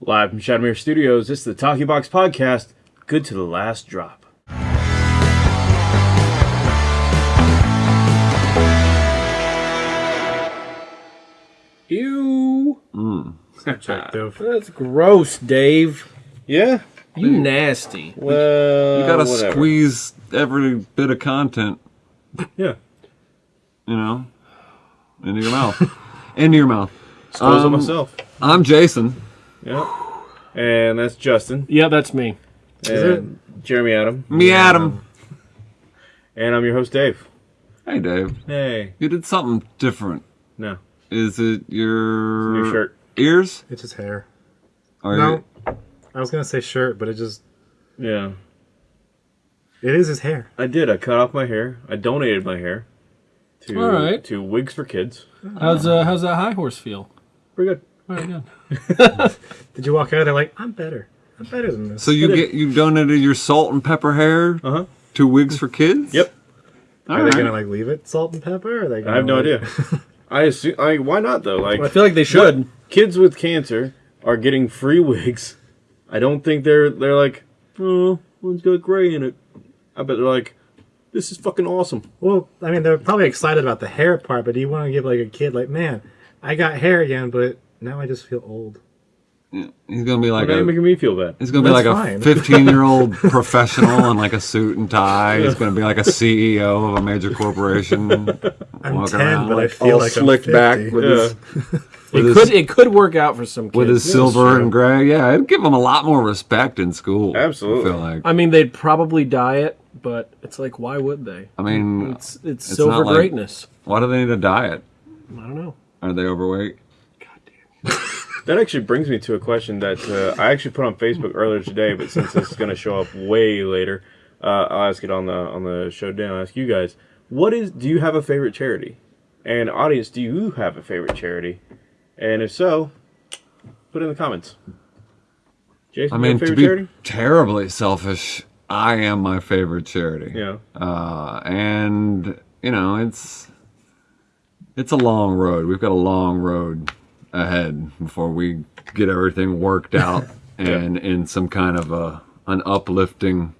Live from Shadowmere Studios, this is the Talkie Box Podcast. Good to the last drop. Ew. Objective. That's gross, Dave. Yeah. You nasty. Well, You gotta whatever. squeeze every bit of content, Yeah. you know, into your mouth. into your mouth. Squeeze it Um, myself. I'm Jason. Yeah. And that's Justin. Yeah, that's me. And Jeremy Adam. Me, Adam. And I'm your host, Dave. Hey, Dave. Hey. You did something different. No. Is it your New shirt. ears? It's his hair. Or No. I was gonna say shirt, but it just Yeah. it is his hair. I did. I cut off my hair. I donated my hair to All right. to Wigs for Kids. How's uh, how's that high horse feel? Pretty good. All right, good. Did you walk out there like I'm better? I'm better than this. So you get you donated your salt and pepper hair Uh huh. to Wigs for Kids? Yep. All are right. they gonna like leave it salt and pepper? Or are they? Gonna, I have no like- idea. I assume. I why not though? Like I feel like they should. kids with cancer are getting free wigs. I don't think they're they're like, oh, one's got gray in it. I bet they're like, this is fucking awesome. Well, I mean, they're probably excited about the hair part, but do you want to give like a kid like, man, I got hair again, but now I just feel old. He's gonna be like Why a making me feel bad? He's gonna be That's like fine. a 15 year old professional in like a suit and tie. He's gonna be like a CEO of a major corporation. I'm walking ten, around but I like feel all like slicked I'm back 50. with Yeah. his It with could his, it could work out for some kids. with his silver and gray. Yeah, it'd give him a lot more respect in school. Absolutely. I feel like. I mean, they'd probably diet, but it's like, why would they? I mean, It's it's, It's silver not like- greatness. why do they need a diet? I don't know. Are they overweight? That actually brings me to a question that uh, I actually put on Facebook earlier today, but since this is going to show up way later, uh, I'll ask it on the on the show down. I'll ask you guys, what is? Do you have a favorite charity? And audience, do you have a favorite charity? And if so, put it in the comments. Jason, I mean, to favorite be charity? terribly selfish, I am my favorite charity. Yeah. uh, and you know it's it's a long road. We've got a long road ahead before we get everything worked out and in some kind of a an uplifting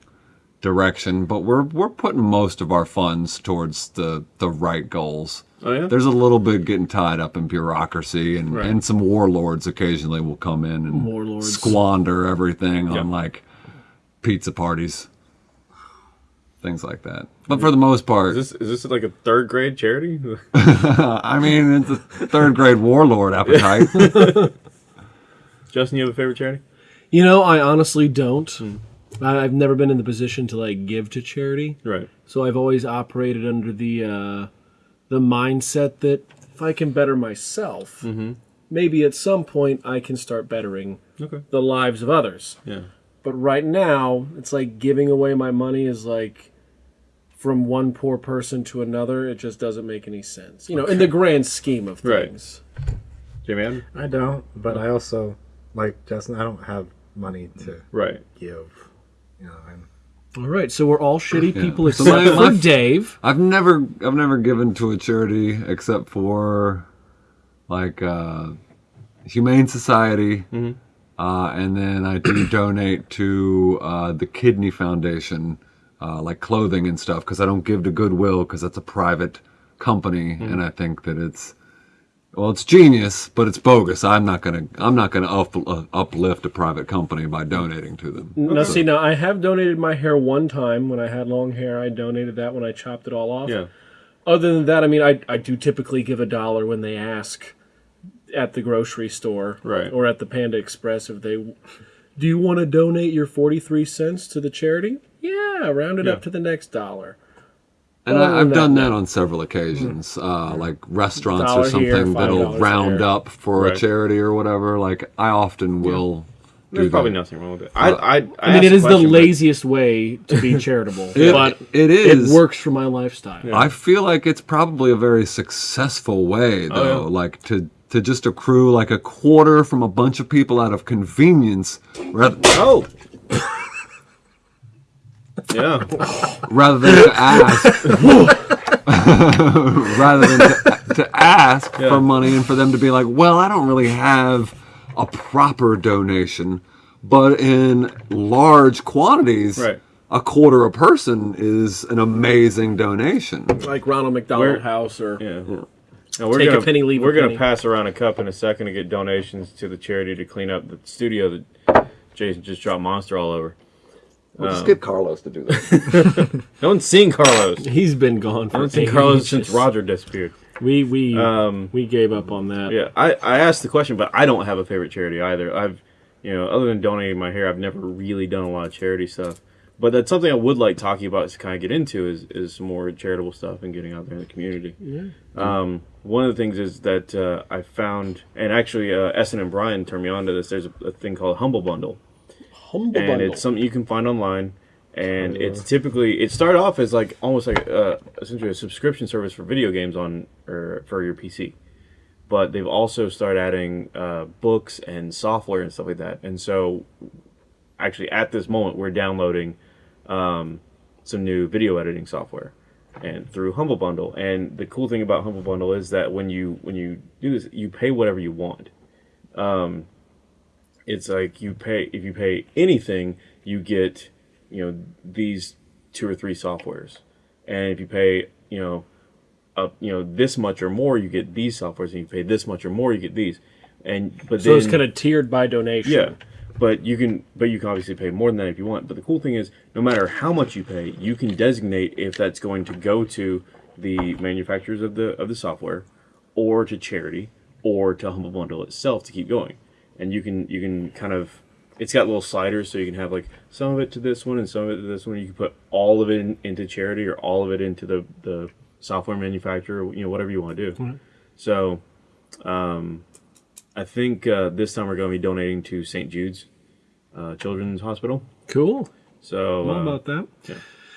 direction. But we're we're putting most of our funds towards the the right goals. Oh yeah. There's a little bit getting tied up in bureaucracy, and, Right. and some warlords occasionally will come in and Warlords. squander everything Yeah. on like pizza parties, things like that. But for the most part, Is this is this like a third grade charity? I mean, it's a third grade warlord appetite. Justin, you have a favorite charity? You know, I honestly don't. I, I've never been in the position to like give to charity, Right. so I've always operated under the uh, the mindset that if I can better myself, maybe at some point I can start bettering Okay. the lives of others. Yeah. But right now, it's like giving away my money is like from one poor person to another. It just doesn't make any sense, you know, in the grand scheme of Right. things. Jamie Adam? I don't, but I also like Justin. I don't have money to Right. give. You know, I'm, All right, so we're all shitty people So except my- for my- Dave. I've never, I've never given to a charity except for like uh, Humane Society, uh, and then I do donate to uh, the Kidney Foundation, uh, like clothing and stuff, because I don't give to Goodwill because that's a private company, and I think that it's well, it's genius, but it's bogus. I'm not gonna, I'm not gonna up, uh, uplift a private company by donating to them. Now, see, now I have donated my hair one time when I had long hair. I donated that when I chopped it all off. Yeah. Other than that, I mean, I, I do typically give a dollar when they ask at the grocery store Right. or at the Panda Express if they do you want to donate your 43 cents to the charity? Yeah, round it Yeah. up to the next dollar. And I, I've done that, that on several occasions, uh, like restaurants Dollar or something here, that'll round there. up for Right. a charity or whatever. Like I often will do There's probably that. nothing wrong with it. I, I, I, I mean, it is asked the question, but- laziest way to be charitable, It- but it is. It works for my lifestyle. I feel like it's probably a very successful way, though, yeah. like to to just accrue like a quarter from a bunch of people out of convenience, rather Oh. yeah. rather than to ask, rather than to, to ask Yeah. for money and for them to be like, well, I don't really have a proper donation, but in large quantities, Right. a quarter a person is an amazing donation. like Ronald McDonald Where- House or Yeah. Now we're Take gonna, penny, leave We're gonna pass around a cup in a second to get donations to the charity to clean up the studio that Jason just dropped monster all over. We'll just get Carlos to do that. No one's seen Carlos. He's been gone for haven't seen Carlos since Roger disappeared. We we Um, we gave up on that. Yeah, I, I asked the question, but I don't have a favorite charity either. I've, you know, other than donating my hair, I've never really done a lot of charity stuff. But that's something I would like talking about to kind of get into is, is some more charitable stuff and getting out there in the community. Yeah. Um, one of the things is that uh, I found, and actually uh, Essen and Brian turned me on to this. There's a, a thing called Humble Bundle, Humble and bundle. it's something you can find online. And it's typically it started off as like almost like uh, essentially a subscription service for video games on or for your PC but they've also started adding uh, books and software and stuff like that. And so, actually, at this moment, we're downloading um, some new video editing software, and through Humble Bundle. And the cool thing about Humble Bundle is that when you when you do this, you pay whatever you want. Um, it's like you pay if you pay anything, you get you know these two or three softwares, and if you pay you know up you know this much or more you get these softwares and you pay this much or more you get these and but so then it's kind of tiered by donation. yeah but you can but you can obviously pay more than that if you want. But the cool thing is no matter how much you pay you can designate if that's going to go to the manufacturers of the of the software or to charity or to humble bundle itself to keep going. And you can you can kind of it's got little sliders so you can have like some of it to this one and some of it to this one. You can put all of it in, into charity or all of it into the the software manufacturer you know whatever you want to do so um i think uh, this time we're going to be donating to st jude's uh, children's hospital Cool. so How uh, about that?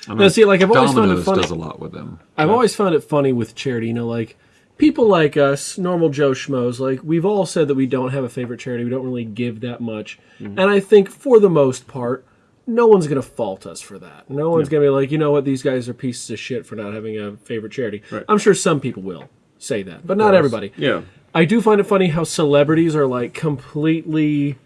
I Now, see, like I've always found it funny. does a lot with them. I've always found it funny with charity. You know, like people like us, normal Joe schmoes, like we've all said that we don't have a favorite charity. We don't really give that much, and I think for the most part, no one's gonna fault us for that. No one's gonna be like, you know what, these guys are pieces of shit for not having a favorite charity. I'm sure some people will say that, but not everybody. yeah I do find it funny how celebrities are like completely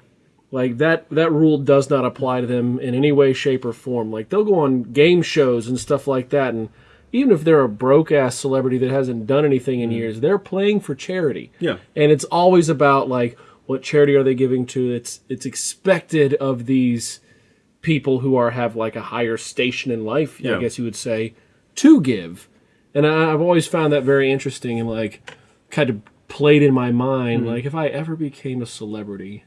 like that that rule does not apply to them in any way shape or form like they'll go on game shows and stuff like that and even if they're a broke ass celebrity that hasn't done anything in years they're playing for charity Yeah. and it's always about like what charity are they giving to it's it's expected of these people who are have like a higher station in life Yeah. i guess you would say to give and I, i've always found that very interesting and like kind of played in my mind Mm-hmm. like if i ever became a celebrity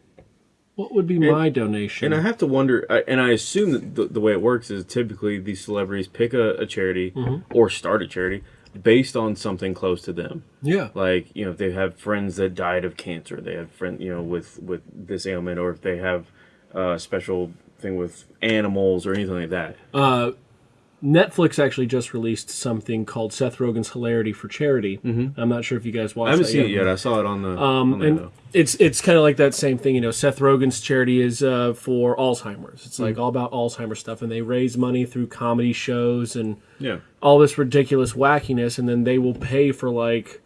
what would be my donation And I have to wonder, and I assume that the, the way it works is typically these celebrities pick a, a charity or start a charity based on something close to them. yeah Like you know, if they have friends that died of cancer, they have friend you know with with this ailment, or if they have a special thing with animals or anything like that. Uh, Netflix actually just released something called Seth Rogen's Hilarity for Charity. I'm not sure if you guys watched. I haven't seen it yet. I saw it on the. Um, on and though. it's it's kind of like that same thing, you know. Seth Rogen's charity is uh, for Alzheimer's. It's Hmm. like all about Alzheimer's stuff, and they raise money through comedy shows and yeah, all this ridiculous wackiness, and then they will pay for like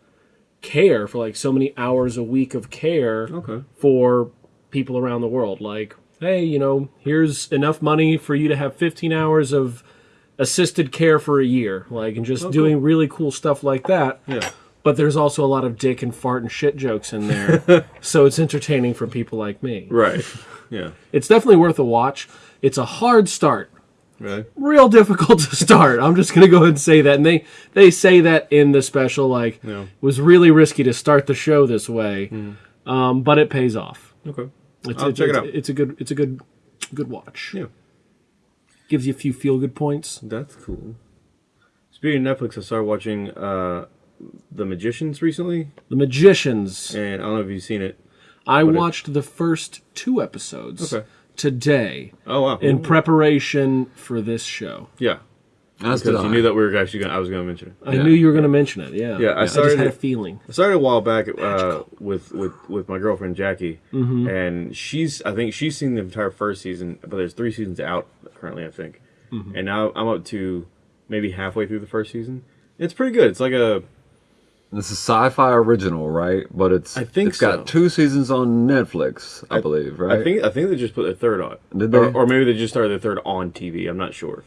care for like so many hours a week of care Okay. for people around the world. Like, hey, you know, here's enough money for you to have 15 hours of assisted care for a year, like, and just doing really cool stuff like that. yeah. But there's also a lot of dick and fart and shit jokes in there, so it's entertaining for people like me. Right. Yeah. It's definitely worth a watch. It's a hard start Really. real difficult to start. I'm just gonna go ahead and say that, and they they say that in the special. Like, Yeah. it was really risky to start the show this way, um, but it pays off. Okay. It's, I'll it's, check it out. It's a good it's a good good watch. Yeah. Gives you a few feel good points. That's cool. Speaking of Netflix, I started watching uh, The Magicians recently, The Magicians. and I don't know if you've seen it. I it- watched the first two episodes Okay. today Oh wow! in preparation for this show. yeah, As did because I. you knew that we were actually going. to I was going to mention it. I Yeah. knew you were going to mention it. Yeah. Yeah, I I just started had a feeling. I started a while back uh, with with with my girlfriend Jackie, Mm-hmm. and she's I think she's seen the entire first season, but there's three seasons out currently, I think, Mm-hmm. and now I'm up to maybe halfway through the first season. It's pretty good. It's like a This is Syfy original, right? But it's I think it's got two seasons on Netflix, I, believe, right? I think I think they just put the third on. Did Or, they? or maybe they just started the third on TV. I'm not sure.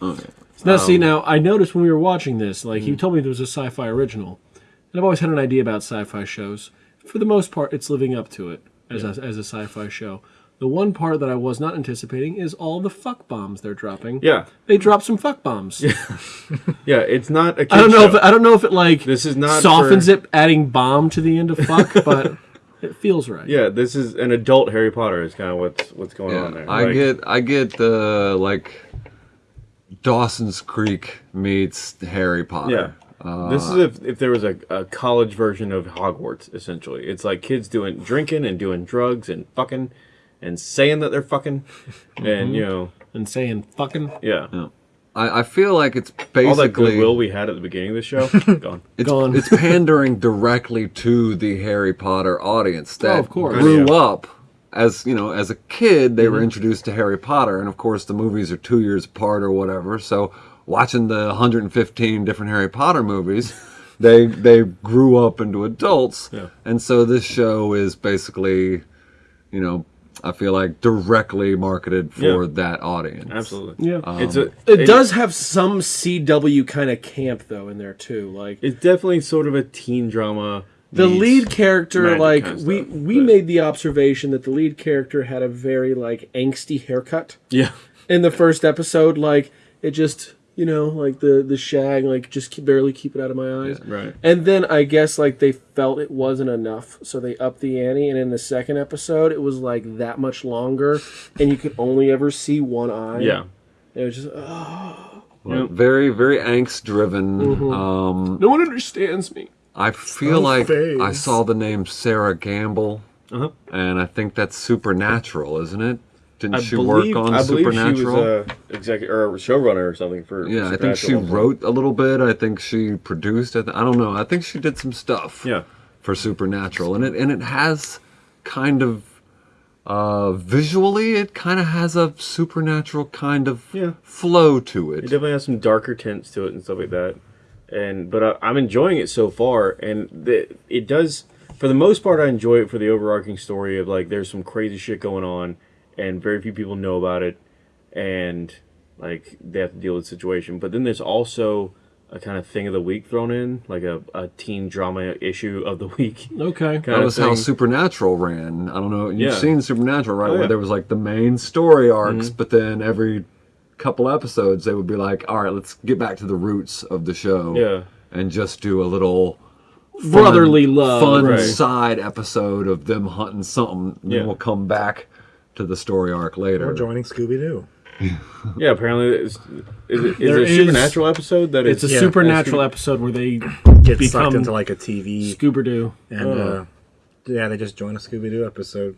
Now, Um, see, now I noticed when we were watching this, like Mm. he told me there was a Syfy original, and I've always had an idea about sci-fi shows. For the most part, it's living up to it as a, as a sci-fi show. The one part that I was not anticipating is all the fuck bombs they're dropping. Yeah, they drop some fuck bombs. yeah. It's not a. Kid I don't know show. if I don't know if it like This is not softens for- it, adding bomb to the end of fuck, but it feels right. Yeah, this is an adult Harry Potter. Is kind of what's what's going Yeah, on there. I Like, get I get the like Dawson's Creek meets Harry Potter. Yeah. this is if, if there was a, a college version of Hogwarts, essentially. It's like kids doing drinking and doing drugs and fucking and saying that they're fucking and you know and saying fucking. yeah. I, I feel like it's basically All that goodwill we had at the beginning of the show gone. it's, Gone. it's pandering directly to the Harry Potter audience that Oh, of course. grew Yeah. Mm-hmm. up as you know as a kid they were mm-hmm. introduced to Harry Potter and of course the movies are two years apart or whatever so watching the 115 different Harry Potter movies they they grew up into adults Yeah. and so this show is basically you know I feel like directly marketed for Yeah. that audience Absolutely. Yeah. Um, it's a It does have some CW kind of camp though in there too. Like It's definitely sort of a teen drama. The lead character, like we stuff, we but- made the observation that the lead character had a very like angsty haircut Yeah. in the first episode. Like it just you know like the the shag like just keep, barely keep it out of my eyes. Right. And then I guess like they felt it wasn't enough, so they upped the ante. And in the second episode, it was like that much longer, and you could only ever see one eye. Yeah. It was just oh, Well, very very angst driven Mm-hmm. um no one understands me. I feel like face. I saw the name Sera Gamble, Uh-huh. and I think that's Supernatural, isn't it? Didn't I she believe, work on I believe Supernatural? she was a executive or a showrunner or something for. yeah, I think she wrote a little bit. I think she produced. I, th- I don't know. I think she did some stuff. Yeah. For Supernatural, and it and it has kind of uh, visually, it kind of has a supernatural kind of Yeah. flow to It it. definitely has some darker tints to it and stuff like that. And but I, I'm enjoying it so far, and the, it does. For the most part, I enjoy it for the overarching story of like there's some crazy shit going on, and very few people know about it, and like they have to deal with the situation. But then there's also a kind of thing of the week thrown in, like a, a teen drama issue of the week. Okay. Kind That was how. Supernatural ran. I don't know. You've Yeah. seen Supernatural, right? Oh, Where there was like the main story arcs, mm-hmm. but then every couple episodes they would be like, "All right, let's get back to the roots of the show." Yeah. And just do a little fun- Brotherly love. fun Right. side episode of them hunting something. And Yeah. Then we'll come back to the story arc later. Or joining Scooby Doo. Yeah, apparently it's, is it, is it a is- supernatural episode that It's a Yeah, supernatural episode where they Get Become sucked into like a TV, Scooby Doo. and Oh. uh, yeah, they just join a Scooby Doo episode.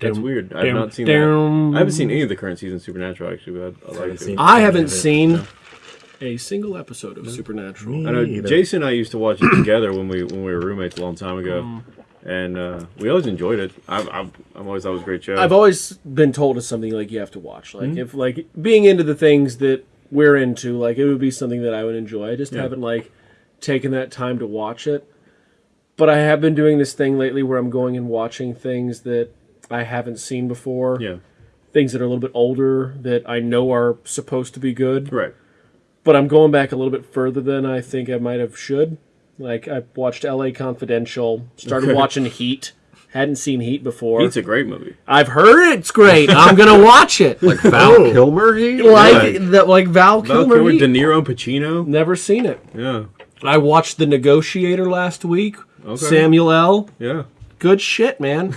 That's weird. I've not seen dum. that. I haven't seen any of the current season of Supernatural actually, but I, I like Haven't it. seen- I haven't Yeah. seen a single episode of Supernatural. Me I know either. Jason and I used to watch it together when we when we were roommates a long time ago, Mm. and uh, we always enjoyed it. I've, I've, I've always thought it was a great show. I've always been told it's something like you have to watch. Like if like being into the things that we're into, like it would be something that I would enjoy. I just Yeah. haven't like taken that time to watch it. But I have been doing this thing lately where I'm going and watching things that I haven't seen before. yeah, Things that are a little bit older that I know are supposed to be good. right. But I'm going back a little bit further than I think I might have should. Like I watched LA Confidential, started watching Heat. Hadn't seen Heat before. Heat's a great movie. I've heard it's great. I'm gonna watch it. Like Val oh. Kilmer, he like Yeah. that, like Val Val Kilmer. Kilmer, Heat. De Niro, and Pacino. Never seen it. Yeah, I watched The Negotiator last week. Okay. Samuel L. yeah. Good shit, man.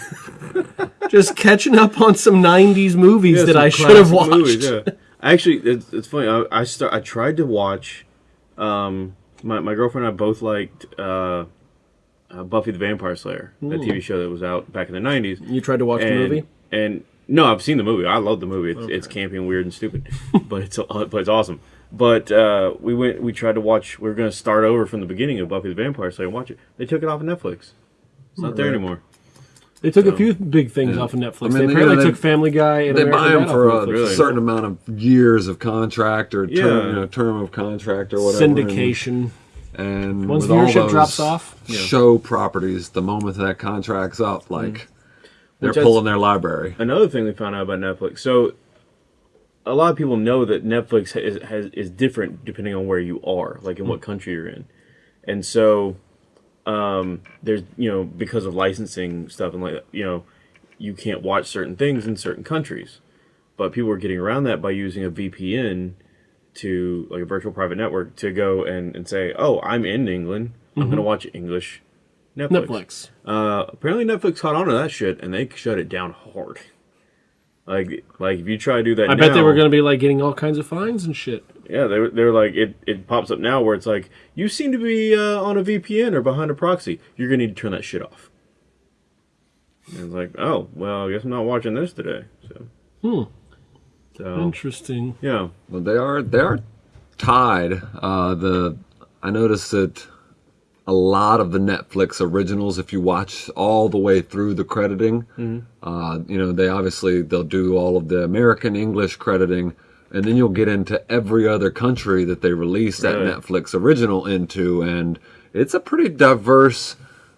Just catching up on some '90s movies Yeah, that I should have watched. movies, yeah. Actually, it's, it's funny. I, I start. I tried to watch. Um, my my girlfriend and I both liked uh, uh, Buffy the Vampire Slayer, a TV show that was out back in the nineties. You tried to watch the movie? And no, I've seen the movie. I love the movie. It's, it's campy and weird and stupid, but it's uh, but it's awesome. But uh, we went. We tried to watch. We were going to start over from the beginning of Buffy the Vampire Slayer and watch it. They took it off of Netflix. It's not there anymore. They took a few big things off of Netflix. I mean, they they- apparently they- took Family Guy and they American buy them for a Really? certain amount of years of contract or term, you know, term of contract or whatever. syndication. And Once with all viewership drops off, show properties, the moment that contract's up, mm-hmm. like they're Which pulling their library. Another thing we found out about Netflix. So, a lot of people know that Netflix has, has is different depending on where you are, like in what mm. country you're in, and so um, there's you know because of licensing stuff and like you know you can't watch certain things in certain countries, but people are getting around that by using a VPN to like a virtual private network to go and, and say, oh, I'm in England, I'm gonna watch English Netflix. Netflix. Uh, apparently Netflix caught on to that shit and they shut it down hard. Like, like if you try to do that, I bet they were going to be like getting all kinds of fines and shit. Yeah, they were, they were like it. It pops up now where it's like you seem to be uh, on a VPN or behind a proxy. You're gonna need to turn that shit off. And it's like, oh well, I guess I'm not watching this today. So, Hmm. so Interesting. yeah, Well, they are they are tied. Uh, the I noticed that a lot of the Netflix originals, if you watch all the way through the crediting, uh, you know they obviously they'll do all of the American English crediting, and then you'll get into every other country that they release that Right. Netflix original into, and it's a pretty diverse,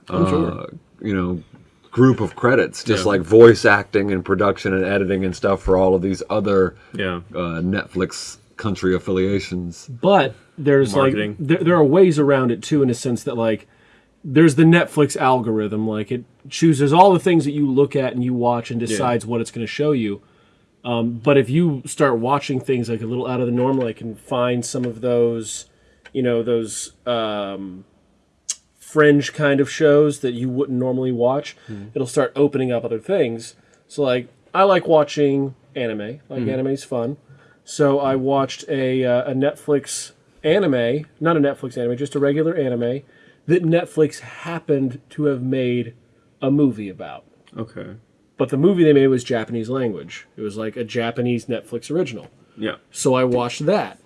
uh, you know. Group of credits, just Yeah. like voice acting and production and editing and stuff for all of these other yeah, uh, Netflix country affiliations. But there's Marketing. like there, there are ways around it too in a sense that like there's the Netflix algorithm like it chooses all the things that you look at and you watch and decides what it's going to show you. Um, but if you start watching things like a little out of the normal, I can find some of those, you know, those um, fringe kind of shows that you wouldn't normally watch, it'll start opening up other things. So like I like watching anime. Like anime's fun. So I watched a uh, a Netflix anime, not a Netflix anime, just a regular anime that Netflix happened to have made a movie about. okay, But the movie they made was Japanese language. It was like a Japanese Netflix original. yeah, So I watched that.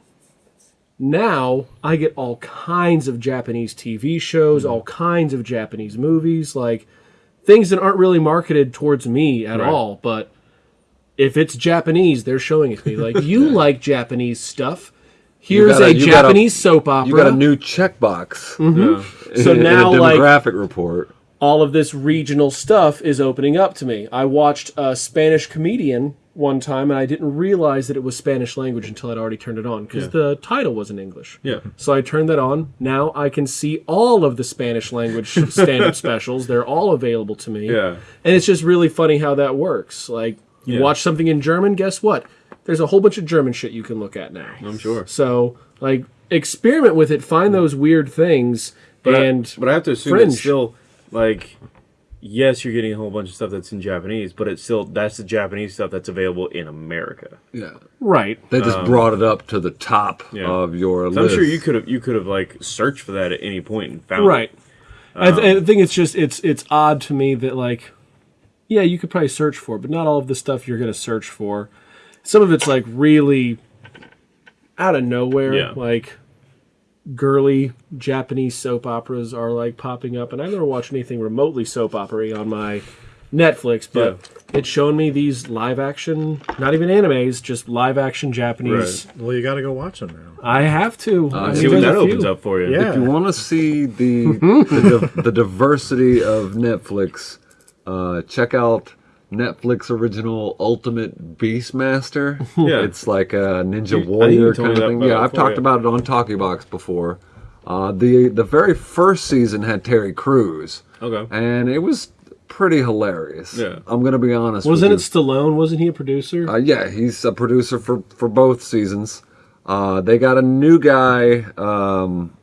Now I get all kinds of Japanese TV shows, all mm-hmm. kinds of Japanese movies, like things that aren't really marketed towards me at Right. all. But if it's Japanese, they're showing it to me. Like, you like Japanese stuff. Here's a- a, got a- Japanese soap opera. You got a new checkbox mm-hmm. yeah. So now, in a like- demographic report. All of this regional stuff is opening up to me. I watched a Spanish comedian one time and I didn't realize that it was Spanish language until I'd already turned it on because Yeah. the title was in English. yeah. So I turned that on. Now I can see all of the Spanish language stand up specials. They're all available to me. Yeah. And it's just really funny how that works. Like, you Yeah. watch something in German, guess what? There's a whole bunch of German shit you can look at now. I'm sure. So, like, experiment with it, find those weird things, But and I, but I have to assume fringe. it's still like yes, you're getting a whole bunch of stuff that's in Japanese, but it's still that's the Japanese stuff that's available in America. Yeah. right. They just brought it up to the top Um, yeah. of your So I'm sure you could have you could have like searched for that at any point and found Right. it. I, th- I think it's just it's it's odd to me that like, yeah, you could probably search for, it, but not all of the stuff you're gonna search for. Some of it's like really out of nowhere. Yeah. Like girly Japanese soap operas are like popping up, and I've never watched anything remotely soap opera on my Netflix, but it's shown me these live action, not even animes, just live action Japanese. Well, you got to go watch them now. I have to. I See what that opens up for you. Yeah. If you want to see the the, the diversity of Netflix, uh, check out Netflix original Ultimate Beastmaster. Yeah. it's like a Ninja You- I think you Warrior kind of thing. Yeah, it I've talked yeah. about it on Talkie Box before. Uh, the the very first season had Terry Crews, Okay. and it was pretty hilarious. Yeah. I'm gonna be honest. Wasn't it you. Stallone? Wasn't he a producer? Uh, yeah, he's a producer for for both seasons. Uh, they got a new guy, um,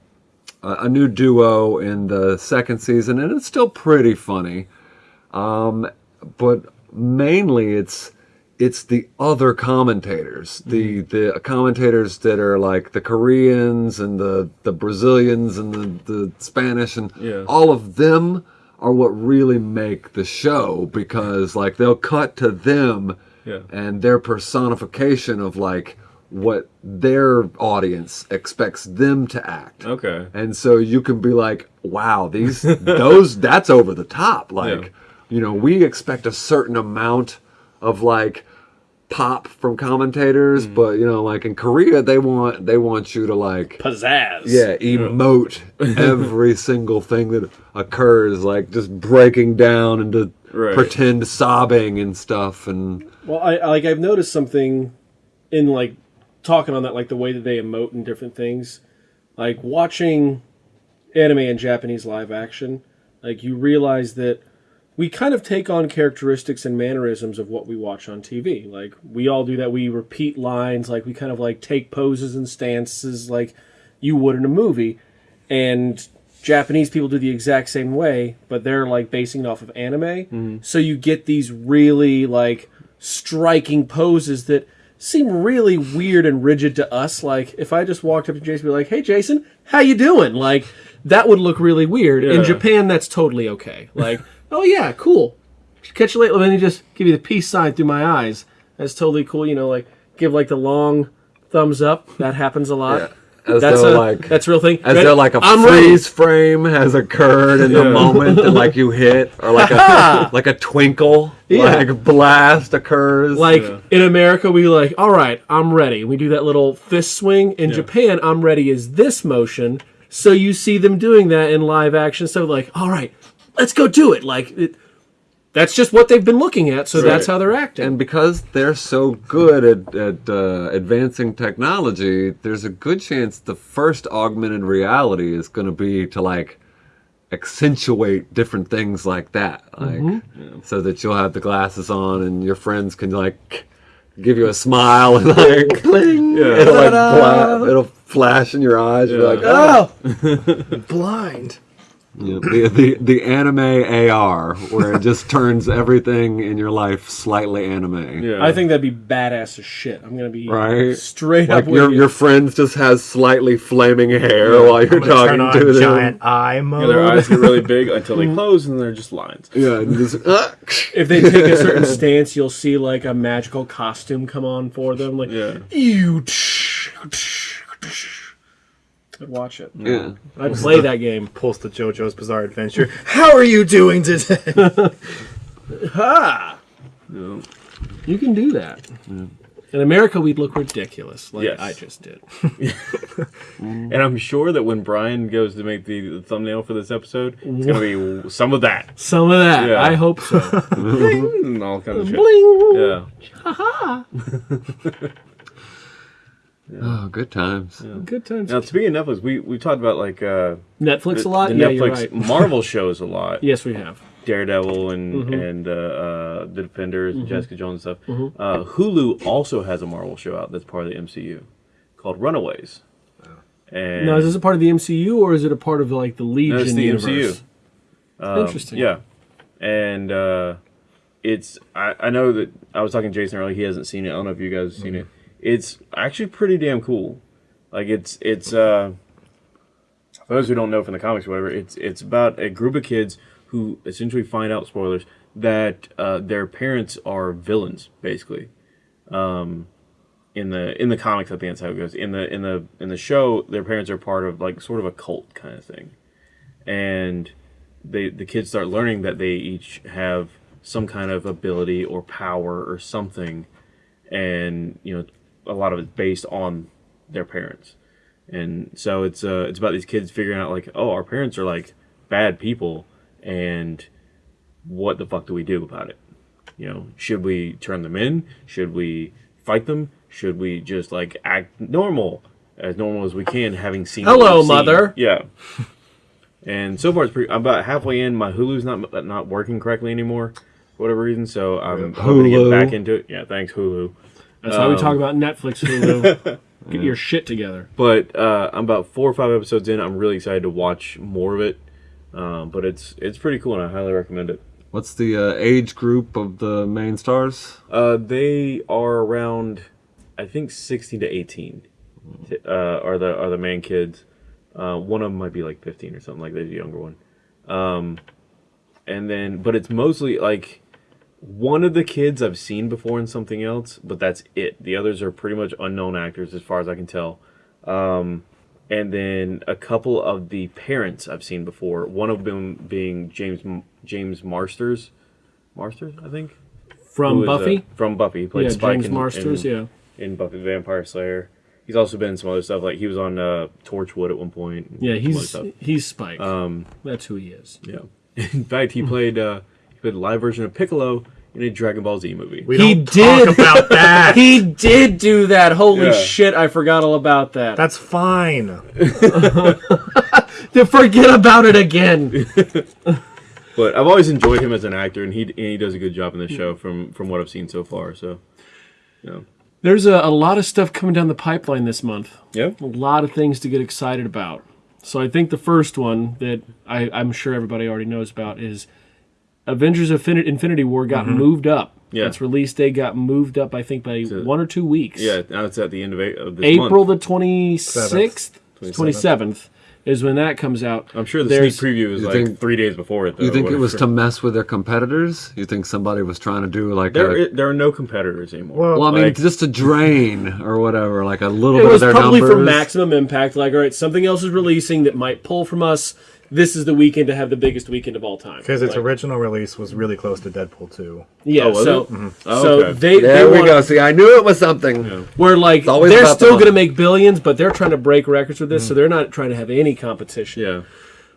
a, a new duo in the second season, and it's still pretty funny. Um, but mainly, it's it's the other commentators, the mm-hmm. the commentators that are like the Koreans and the the Brazilians and the the Spanish and Yeah. all of them are what really make the show because like they'll cut to them Yeah. and their personification of like what their audience expects them to act. Okay. And so you can be like, wow, these those that's over the top. Like, Yeah. You know, we expect a certain amount of like pop from commentators, Mm. but you know, like in Korea, they want they want you to like Pizzazz. yeah emote every single thing that occurs, like just breaking down into Right. pretend sobbing and stuff, and Well, I I- like I've noticed something in like talking on that, like the way that they emote and different things. Like watching anime and Japanese live action, like you realize that we kind of take on characteristics and mannerisms of what we watch on TV. Like we all do that. We repeat lines. Like we kind of like take poses and stances like you would in a movie. And Japanese people do the exact same way, but they're like basing it off of anime. Mm-hmm. So you get these really like striking poses that seem really weird and rigid to us. Like if I just walked up to Jason and be like, "Hey Jason, how you doing?" Like that would look really weird. In Japan that's totally okay. Like, "Oh yeah, cool. Catch you later." Let me just give you the peace sign through my eyes. That's totally cool. You know, like give like the long thumbs up. That happens a lot. Yeah. As that's though, a like- that's a real thing. as Ready? though like a I'm ready. freeze frame has occurred in the moment that like you hit, or like a like a twinkle, Yeah. like blast occurs. Like Yeah. in America, we like, all right, I'm ready. We do that little fist swing. In Japan, I'm ready is this motion. So you see them doing that in live action. So like, all right, let's go do it. Like it, that's just what they've been looking at. So that's how they're acting. and because they're so good at, at uh, advancing technology, there's a good chance the first augmented reality is going to be to like accentuate different things like that, like Mm-hmm. so that you'll have the glasses on and your friends can like give you a smile and like cling. Yeah. It'll like it'll flash in your eyes. You're like, oh. Blind. Yeah, the, the the anime AR, where it just turns everything in your life slightly anime. Yeah. I think that'd be badass as shit. I'm gonna be Right. straight Like up with your you. your friend just has slightly flaming hair while you're I'm gonna turn talking on to them. giant eye mode. Yeah, their eyes get really big until they close, and they're just lines. Yeah, just, uh, if they take a certain stance, you'll see like a magical costume come on for them. Like Yeah. you. I'd watch it. yeah. I'd play that game. Pulls the JoJo's Bizarre Adventure. How are you doing today? Ha! Yeah. You can do that. In America, we'd look ridiculous, like Yes. I just did. And I'm sure that when Brian goes to make the, the thumbnail for this episode, it's gonna be some of that Some of that. Yeah. I hope so. and all kinds of shit. Bling. Yeah. Oh, good times. Good times. Now, speaking of Netflix, we we talked about like uh, Netflix a lot. the yeah, Netflix you're right. Marvel shows a lot. Yes, we have. Daredevil and Mm-hmm. and uh, uh, the Defenders, and Jessica Jones and stuff. Uh, Hulu also has a Marvel show out that's part of the MCU called Runaways. And Now, is this a part of the MCU or is it a part of like the Legion no, it's the universe? MCU. Interesting. Yeah, and uh, it's I, I know that I was talking to Jason earlier. He hasn't seen it. I don't know if you guys have seen it. It's actually pretty damn cool. Like it's it's uh, for those who don't know from the comics or whatever. It's it's about a group of kids who essentially find out spoilers that uh, their parents are villains basically. Um, in the in the comics, I think that's how it goes. In the in the in the show, their parents are part of like sort of a cult kind of thing and they the kids start learning that they each have some kind of ability or power or something and you know a lot of it's based on their parents. And so it's uh it's about these kids figuring out like oh our parents are like bad people and what the fuck do we do about it? You know should we turn them in? Should we fight them? Should we just like act normal as normal as we can having seen Hello, seen? mother. yeah. And so far it's pretty i'm about halfway in my hulu's not not working correctly anymore for whatever reason so i'm hoping to get back into it. Yeah thanks hulu That's why we Um, talk about Netflix. Hulu. Get your shit together. but uh, I'm about four or five episodes in. I'm really excited to watch more of it. Um, but it's it's pretty cool, and I highly recommend it. What's the uh, age group of the main stars? Uh, they are around, I think, 16 to 18. Uh, are the are the main kids. Uh, one of them might be like 15 or something like that, the younger one. Um, and then, but it's mostly like one of the kids I've seen before in something else, but that's it. The others are pretty much unknown actors as far as I can tell. Um, and then a couple of the parents I've seen before. One of them being James James Marsters, Marsters, I think. From is, uh, Buffy? from Buffy, he played yeah, Spike James in, Marsters. in, yeah, in Buffy the Vampire Slayer. He's also been in some other stuff, like he was on uh, Torchwood at one point. yeah. He's he's Spike. Um, That's who he is. yeah. In fact, he played uh, he played a live version of Piccolo in a Dragon Ball Z movie. We He don't did. talk about that. He did do that. Holy Yeah. shit! I forgot all about that. That's fine. to forget about it again. But I've always enjoyed him as an actor, and he and he does a good job in the show from from what I've seen so far. So, yeah, There's a, a lot of stuff coming down the pipeline this month. yeah, A lot of things to get excited about. So I think the first one that I, I'm sure everybody already knows about is Avengers Infin- Infinity War got mm-hmm. moved up. Yeah. Its release date got moved up, I think, by it- one or two weeks. yeah. Now it's at the end of, of this April month. the 26th, 27th is when that comes out. I'm sure the There's- sneak preview was You like think- three days before it. Though, You think it was to mess with their competitors? You think somebody was trying to do like There, a i- there are no competitors anymore. Well, well, I mean, like- just to drain or whatever, like a little It bit was of their probably numbers. for maximum impact. Like, all right, something else is releasing that might pull from us. This is the weekend to have the biggest weekend of all time. Because its Like, original release was really close to Deadpool 2. yeah. Oh, was so, it? Mm-hmm. so Oh, okay. they There they we want- go. See, I knew it was something. Where like they're about the still going to make billions, but they're trying to break records with this, so mm-hmm. they're not trying to have any competition. yeah,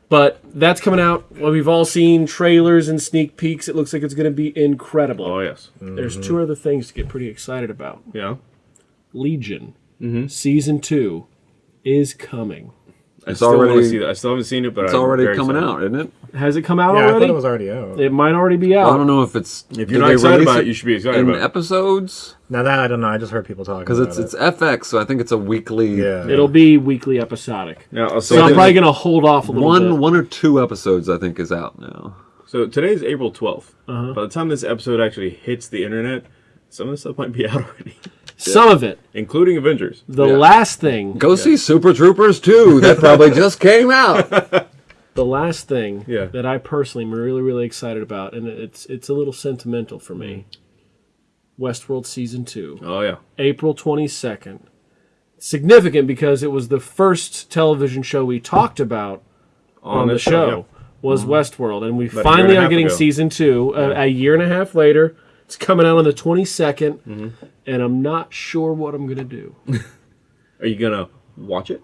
But that's coming out. Well, we've all seen trailers and sneak peeks. It looks like it's going to be incredible. oh yes, There's mm-hmm. two other things to get pretty excited about. yeah. Legion Mm-hmm. season two is coming. I still want already- to see that. I still haven't seen it, but It's I'm already very coming excited. out, isn't it? Has it come out Yeah, I already? thought it was already out. It might already be out. I don't know if it's. If you're not they excited about it, you should be excited in about it. episodes now that I don't know. I just heard people talking because about it's it. it's FX, so I think it's a weekly. yeah. It'll be weekly episodic. Now, so, So I'm probably going to hold off a little One bit. one or two episodes I think is out now. so today's April 12th. Uh-huh. By the time this episode actually hits the internet, some of this stuff might be out already, Some of it. including Avengers. The Yeah. last thing, Go see Super Troopers 2. That probably just came out. the last thing Yeah. that I personally am really, really excited about, and it's it's a little sentimental for me. Mm. Westworld season two, Oh yeah, April twenty second. Significant because it was the first television show we talked about on, the this show. Was mm. Westworld, and we a year finally and are getting ago. season two a, a year and a half later. It's coming out on the 22nd, mm-hmm. and I'm not sure what I'm gonna do. Are you gonna watch it?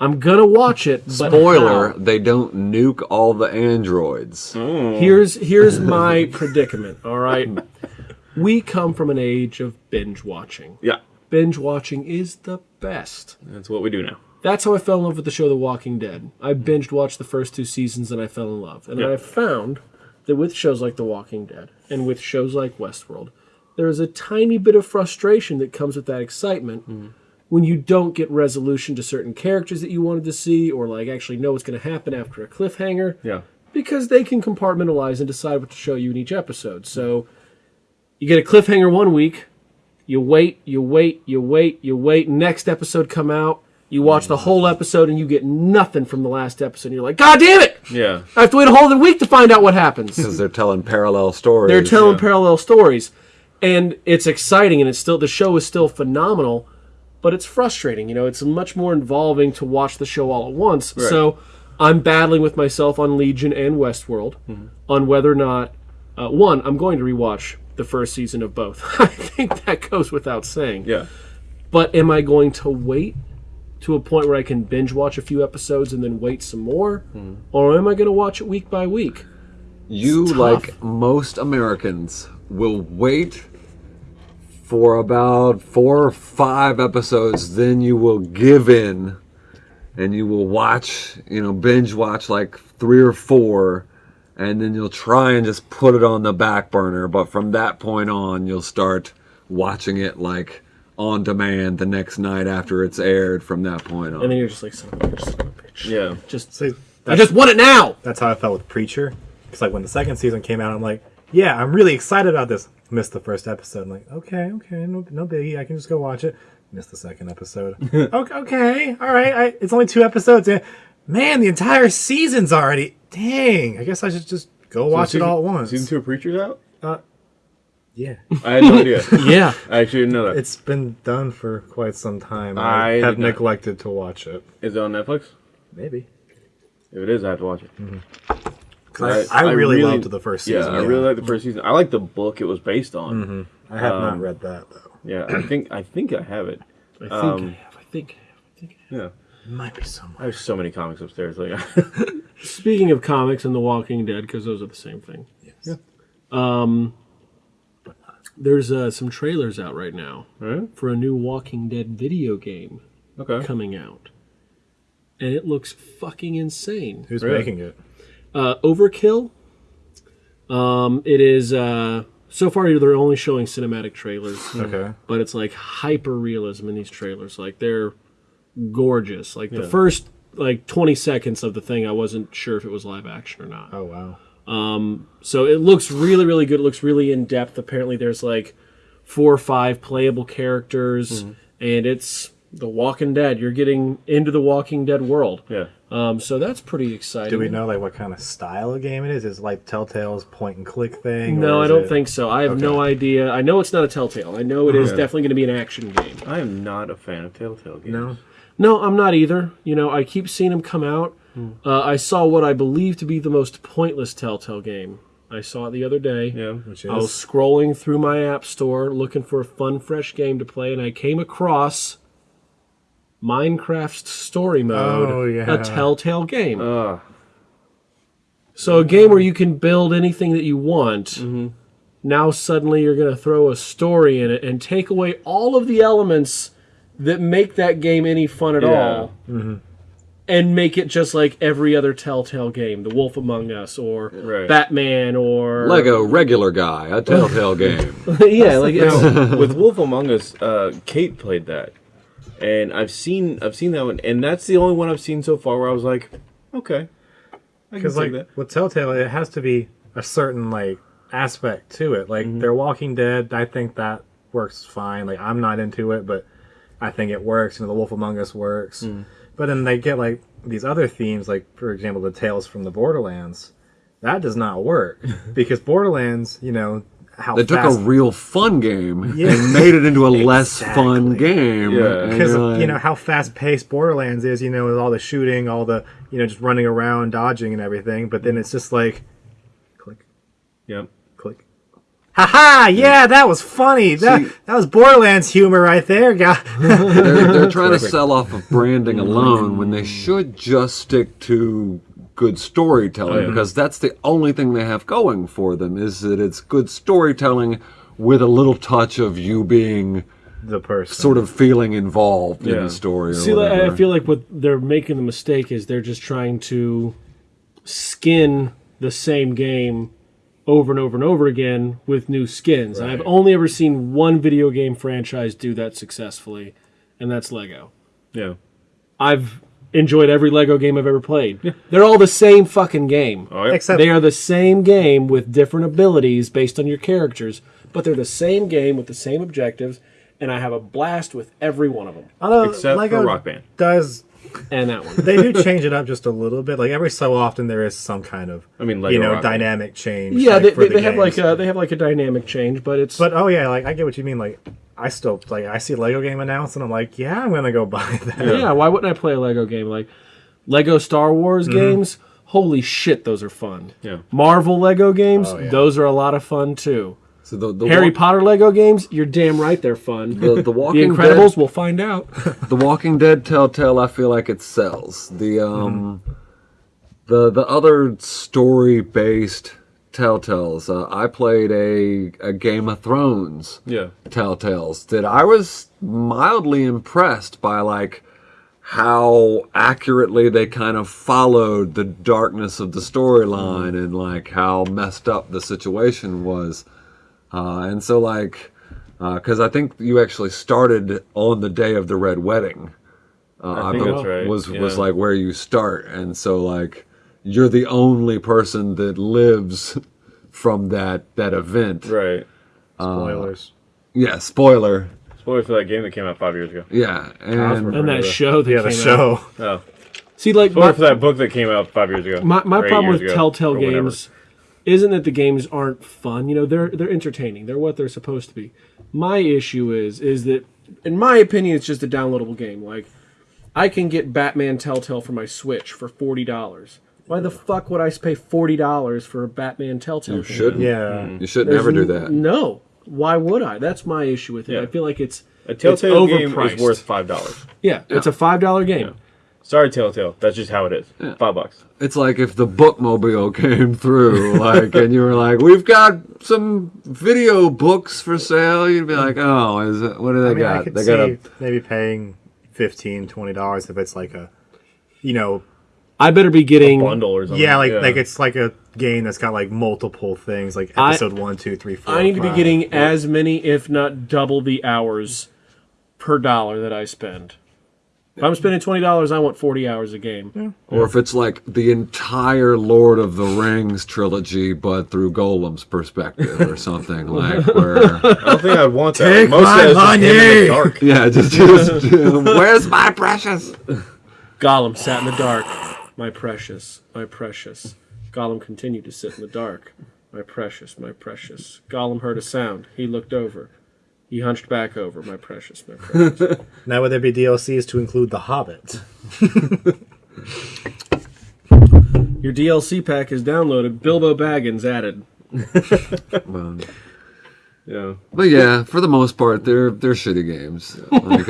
I'm gonna watch it. But Spoiler: how? They don't nuke all the androids. Oh. Here's here's my predicament. All right, we come from an age of binge watching. Yeah, Binge watching is the best. that's what we do now. That's how I fell in love with the show The Walking Dead. I binged watched the first two seasons and I fell in love. And Yeah. I found that with shows like The Walking Dead and with shows like Westworld, there is a tiny bit of frustration that comes with that excitement mm-hmm. when you don't get resolution to certain characters that you wanted to see or like actually know what's going to happen after a cliffhanger Yeah, because they can compartmentalize and decide what to show you in each episode. So you get a cliffhanger one week, you wait, you wait, you wait, you wait. Next episode come out, you watch the whole episode and you get nothing from the last episode. You're like, God damn it! yeah. I have to wait a whole other week to find out what happens. Because they're telling parallel stories. They're telling yeah. parallel stories, and it's exciting, and it's still the show is still phenomenal, but it's frustrating. You know, it's much more involving to watch the show all at once. So I'm battling with myself on Legion and Westworld on whether or not uh, one I'm going to rewatch the first season of both. I think that goes without saying. Yeah. But am I going to wait to a point where I can binge watch a few episodes and then wait some more, hmm. or am I going to watch it week by week? You, like most Americans, will wait for about four or five episodes, then you will give in and you will watch, you know, binge watch like three or four, and then you'll try and just put it on the back burner. But from that point on, you'll start watching it like on demand the next night after it's aired from that point on. And then you're just like, son of a bitch, son of a bitch. Yeah. Just, See, I just want it now. that's how I felt with Preacher. It's like when the second season came out, I'm like, yeah, I'm really excited about this. Missed the first episode. I'm like, okay, okay, no, no biggie. I can just go watch it. Missed the second episode. okay, okay, all right. I, it's only two episodes. in. Man, the entire season's already. Dang. I guess I should just go watch season, it all at once. Season two of Preacher's out. Uh, Yeah, I had no idea. Yeah. I actually didn't know that. it's been done for quite some time. I I, did have not. neglected to watch it. Is it on Netflix? Maybe. If it is, I have to watch it. 'Cause I, I, really, loved the first season. Yeah, I really liked the first season. I like the book it was based on. I have um, not read that though. Yeah, I think I think I have it. I think Um, I have. I think I have. I think I have. Yeah, might be somewhere. I have so many comics upstairs. Like, Speaking of comics and The Walking Dead, because those are the same thing. Yes. There's uh, some trailers out right now right? for a new Walking Dead video game Okay. coming out, and it looks fucking insane. Who's Really? making it? Uh, Overkill. Um, it is uh, so far they're only showing cinematic trailers, Okay. but it's like hyper realism in these trailers. Like they're gorgeous. Like the first like 20 seconds of the thing, I wasn't sure if it was live action or not. Oh wow. So it looks really, really good. It looks really in depth. Apparently, there's like four or five playable characters, Mm-hmm. and it's The Walking Dead. You're getting into the Walking Dead world. Yeah. Um, so that's pretty exciting. Do we know like what kind of style of game it is? Is it like Telltale's point and click thing? No, I don't it- think so. I have no idea. I know it's not a Telltale. I know it is Yeah. definitely going to be an action game. I am not a fan of Telltale games. No. No, I'm not either. You know, I keep seeing them come out. Hmm. Uh, I saw what I believe to be the most pointless Telltale game. I saw it the other day. Yeah. Which is. I was scrolling through my app store looking for a fun, fresh game to play, and I came across Minecraft's Story Mode, Oh, yeah. a Telltale game. Ugh. so a game where you can build anything that you want. Mm-hmm. Now suddenly you're going to throw a story in it and take away all of the elements that make that game any fun at Yeah. all. And make it just like every other Telltale game, The Wolf Among Us, or Right. Batman, or Lego regular guy, a Telltale game. yeah, like it's, Now, with Wolf Among Us, uh, Kate played that, and I've seen I've seen that one, and that's the only one I've seen so far where I was like, okay, because like that. with Telltale, it has to be a certain like aspect to it. Like Mm-hmm. they're Walking Dead, I think that works fine. Like I'm not into it, but I think it works. You know, The Wolf Among Us works. Mm. But then they get like these other themes, like for example, the Tales from the Borderlands. That does not work because Borderlands, you know, how They took a real fun game Yeah. and made it into a less fun game. Yeah. Because you're uh, you know how fast paced Borderlands is, you know, with all the shooting, all the you know just running around, dodging, and everything. But then it's just like, click, Yep. Click. Haha! Yeah, that was funny. That See- that was Borderlands humor right there, guy. they're, they're trying to sell off of branding alone when they mm-hmm. should just stick to good storytelling Oh, yeah. because that's the only thing they have going for them is that it's good storytelling with a little touch of you being the person. sort of feeling involved in the story. Or See, whatever. I feel like what they're making the mistake is they're just trying to skin the same game over and over and over again with new skins. And I've only ever seen one video game franchise do that successfully, and that's Lego. Yeah. I've enjoyed every Lego game I've ever played. Yeah. They're all the same fucking game. Oh, yeah. Except They are the same game with different abilities based on your characters, but they're the same game with the same objectives, and I have a blast with every one of them. although Except Lego for Rock Band. does And that one. they do change it up just a little bit. Like every so often there is some kind of I mean, Lego you know Rock Band. dynamic change. Yeah, like, they, for they, the they have like a they have like a dynamic change, but it's But oh yeah, like I get what you mean. Like I still like I see Lego game announced and I'm like, yeah, I'm gonna go buy that. yeah. Why wouldn't I play a Lego game like Lego Star Wars Mm-hmm. games? Holy shit, those are fun. Yeah. Marvel Lego games, Oh, yeah. those are a lot of fun too. So the, the Harry Potter Lego games, you're damn right they're fun. the, the The Walking Incredibles, Dead, we'll find out. the Walking Dead Telltale, I feel like it sells. The um, the the other story based Telltales. Uh, I played a a Game of Thrones Yeah. Telltales that I was mildly impressed by, like how accurately they kind of followed the darkness of the storyline and like how messed up the situation was. Uh, and so, like, because I think you actually started on the day of the red wedding. Uh, I think be- that's right, Was was like where you start, and so like you're the only person that lives from that that event. Right. Spoilers. Yeah, spoiler. Spoiler for that game that came out five years ago. Yeah, and and that show that yeah, the came show. out. Oh. See, like Spoiler my, for that book that came out five years ago. my, my problem with ago, Telltale or whatever. games isn't that the games aren't fun. You know, they're they're entertaining. They're what they're supposed to be. My issue is is that, in my opinion, it's just a downloadable game. Like, I can get Batman Telltale for my Switch for forty dollars. Why the fuck would I pay forty dollars for a Batman Telltale? You shouldn't. Yeah. Mm. You should never do that. No. Why would I? That's my issue with it. Yeah. I feel like it's A Telltale it's game overpriced. is worth five dollars. Yeah, it's a five dollar game. Sorry, Telltale. That's just how it is. Five bucks. It's like if the bookmobile came through, like, and you were like, "We've got some video books for sale." You'd be like, "Oh, is it? What do they I mean, I got? could They see got a maybe paying 15 dollars if it's like a, you know, I better be getting Bundle or something. yeah, like like it's like a game that's got like multiple things, like episode I- episode one, two, three, four. I need to be five. getting as many, if not double, the hours per dollar that I spend. If I'm spending twenty dollars, I want forty hours a game. Or if it's like the entire Lord of the Rings trilogy, but through Gollum's perspective or something like where, I don't think I'd want that. Take Most my of that is just money! the dark. yeah, just, just where's my precious? Gollum sat in the dark, my precious, my precious. Gollum continued to sit in the dark, my precious, my precious. Gollum heard a sound. He looked over. He hunched back over, my precious, my precious. Now would there be DLCs to include The Hobbit? Your DLC pack is downloaded. Bilbo Baggins added. Well, Yeah. but yeah, for the most part, they're they're shitty games. Like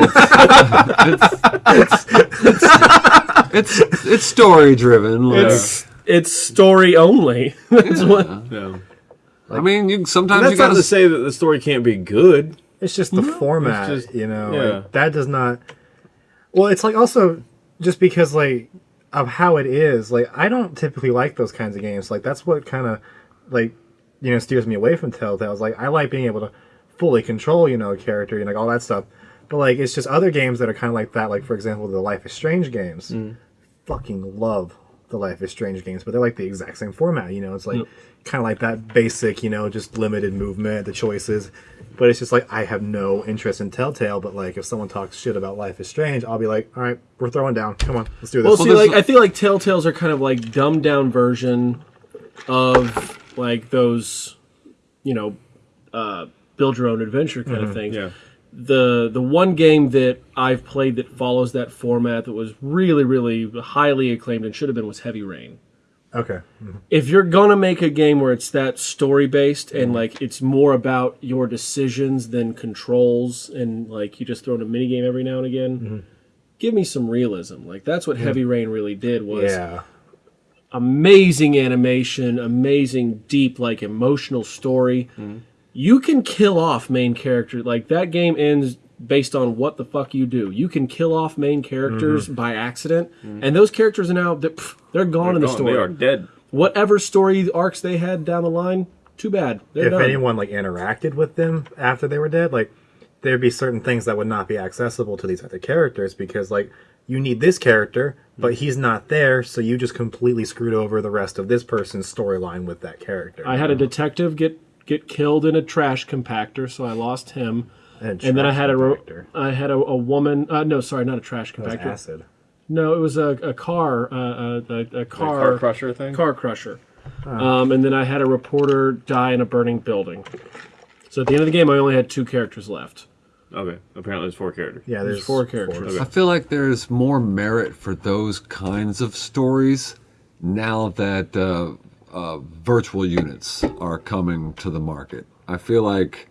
it's, it's, it's, it's story driven. Like, It's it's story only. That's what. Yeah. I mean, you sometimes That's you not gotta to say that the story can't be good. It's just the format, just- you know. yeah. Like, that does not. Well, it's like also just because like of how it is. Like I don't typically like those kinds of games. Like that's what kind of like you know steers me away from Telltale. Like I like being able to fully control you know a character and like all that stuff. But like it's just other games that are kind of like that. Like for example, the Life is Strange games. Mm. Fucking love the Life is Strange games, but they're like the exact same format. You know, it's like kind of like that basic, you know, just limited movement, the choices. But it's just like I have no interest in Telltale. But like if someone talks shit about Life is Strange, I'll be like, all right, we're throwing down. Come on, let's do this. Well, see, there's- like I feel like Telltales are kind of like dumbed down version of like those, you know, uh, build your own adventure kind of things. Yeah. The the one game that I've played that follows that format that was really really highly acclaimed and should have been was Heavy Rain. Okay, mm-hmm. If you're gonna make a game where it's that story based and mm-hmm. like it's more about your decisions than controls and like you just throw in a mini game every now and again, mm-hmm. give me some realism. Like that's what Heavy Rain really did was yeah, amazing animation, amazing deep like emotional story. You can kill off main character like that game ends based on what the fuck you do. You can kill off main characters mm-hmm. by accident, mm-hmm. and those characters are now they're, pff, they're gone in the Gone. story. They are dead. Whatever story arcs they had down the line, too bad. They're if done. anyone like interacted with them after they were dead, like there'd be certain things that would not be accessible to these other characters because like you need this character, but mm-hmm. he's not there, so you just completely screwed over the rest of this person's storyline with that character. I had a detective get get killed in a trash compactor, so I lost him. And then I had a ro- compactor. I had a, a woman. Uh, no, sorry, not a trash That was compactor. acid. No, it was a, a car, uh, a, a, a car, car crusher thing? car crusher. Um, and then I had a reporter die in a burning building. So at the end of the game, I only had two characters left. Okay. Apparently, there's four characters. Yeah, there's, four characters. I feel like there's more merit for those kinds of stories now that uh, uh, virtual units are coming to the market. I feel like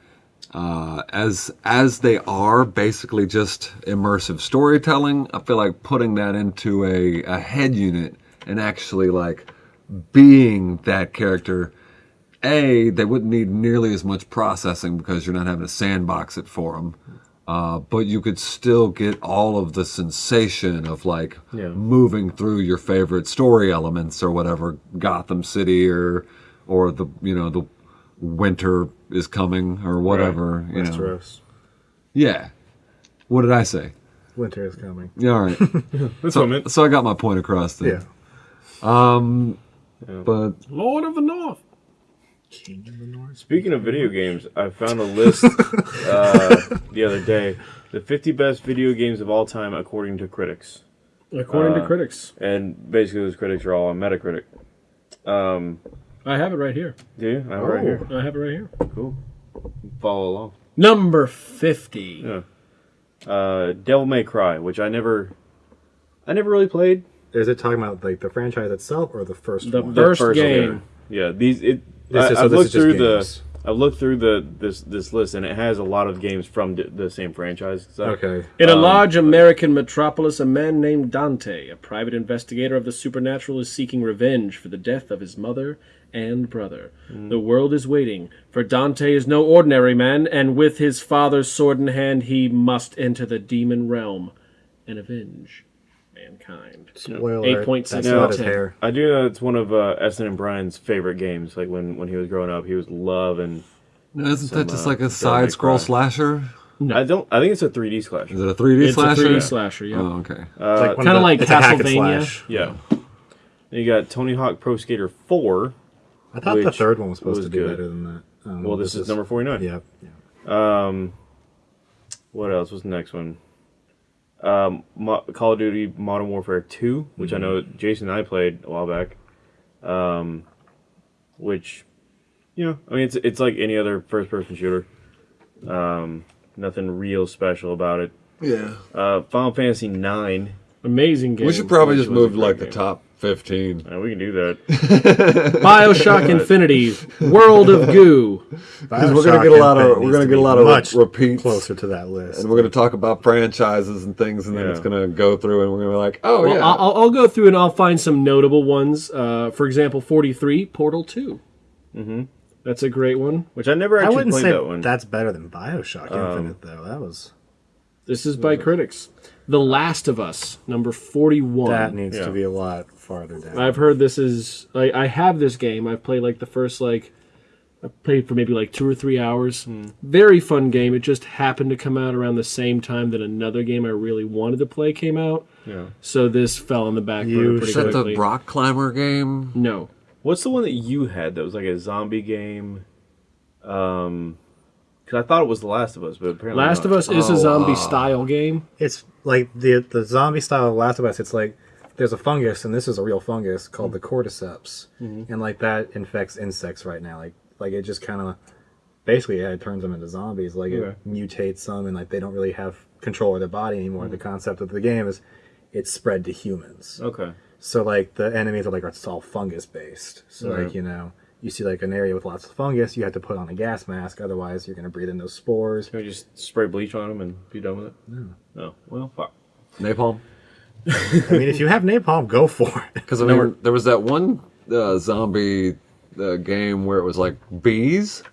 uh, as as they are basically just immersive storytelling, I feel like putting that into a, a head unit and actually like being that character a they wouldn't need nearly as much processing because you're not having to sandbox it for them uh, but you could still get all of the sensation of like Yeah. moving through your favorite story elements or whatever gotham city or or the you know the winter is coming or whatever you know Westeros. yeah what did i say Winter is coming. yeah all right That's so, what I meant. so i got my point across then Yeah. but Lord of the North. King of the North. Speaking of video games, I found a list uh, the other day. The 50 best video games of all time according to critics. According to Uh, critics, And basically, those critics are all on Metacritic. Um, I have it right here. do you? I have it right here. I have it right here. Cool. Follow along. Number fifty. Yeah. Uh, Devil May Cry, which I never, I never really played. is it talking about like the franchise itself or the first The one? fir- First First game. one. Yeah, these it. This I, is- so I've this looked is through games. the. I've looked through the this this list and it has a lot of games from the, the same franchise. So, okay. In a Um, large American metropolis, a man named Dante, a private investigator of the supernatural, is seeking revenge for the death of his mother and brother. The world is waiting, for Dante is no ordinary man, and with his father's sword in hand, he must enter the demon realm and avenge mankind. Spoiler. Eight alert, point That's out of ten. hair. I do know it's one of uh, Essen and Brian's favorite games. Like when when he was growing up, he was loving. No, Isn't that just uh, like a side scroll Cry. slasher? I don't. I think it's a 3D slasher. Is it a 3D It's slasher? a 3D slasher, yeah. Oh, okay. Uh, Like kinda of like it's a hack and Castlevania. yeah. Then you got Tony Hawk Pro Skater 4. I thought the third one was supposed was to be good. better than that. Um, Well, this, is, number 49. Yeah. yeah. Um, what else? was the next one? Um, Mo- Call of Duty Modern Warfare 2, which I know Jason and I played a while back. Um, which, you know, I mean, it's it's like any other first-person shooter. Um, nothing real special about it. Yeah. Uh, Final Fantasy 9. Amazing game. We should probably just move great like the top 15. Uh, we can do that. Bioshock Infinite, World of Goo. Because we're gonna get a lot of- we're gonna get a lot of much repeats. closer to that list. And we're going to talk about franchises and things, and then Yeah. it's going to go through, and we're going to be like, oh, Well, yeah. I'll, I'll go through and I'll find some notable ones. Uh, for example, 43, Portal 2. Mm-hmm. That's a great one. Which I never I wouldn't played say that one. that's better than Bioshock Infinite, though. That was This is by critics. The Last of Us, number 41. that needs Yeah. to be a lot farther down. I've heard this is like I have this game. I've played like the first like I played for maybe like two or three hours. Very fun game. It just happened to come out around the same time that another game I really wanted to play came out. yeah. So this fell on the back You burner Is pretty that quickly. the rock climber game? no, What's the one that you had that was like a zombie game? Um, because I thought it was The Last of Us, but apparently Last not. of Us is a Oh, zombie uh, style game. it's like the the zombie style of Last of Us. It's like there's a fungus, and this is a real fungus called the mm. cordyceps, mm-hmm. and like that infects insects right now. Like like it just kind of basically yeah, it turns them into zombies. Like Okay. it mutates them, and like they don't really have control of their body anymore. The mm. concept of the game is it's spread to humans. Okay. So like the enemies are like it's all fungus based. So Right. like you know you see like an area with lots of fungus, you have to put on a gas mask, otherwise you're gonna breathe in those spores. Can we just spray bleach on them and be done with it? No. No. Well, fuck. Napalm? I mean, if you have napalm, go for it. Because, I mean, there was that one uh, zombie uh, game where it was like bees.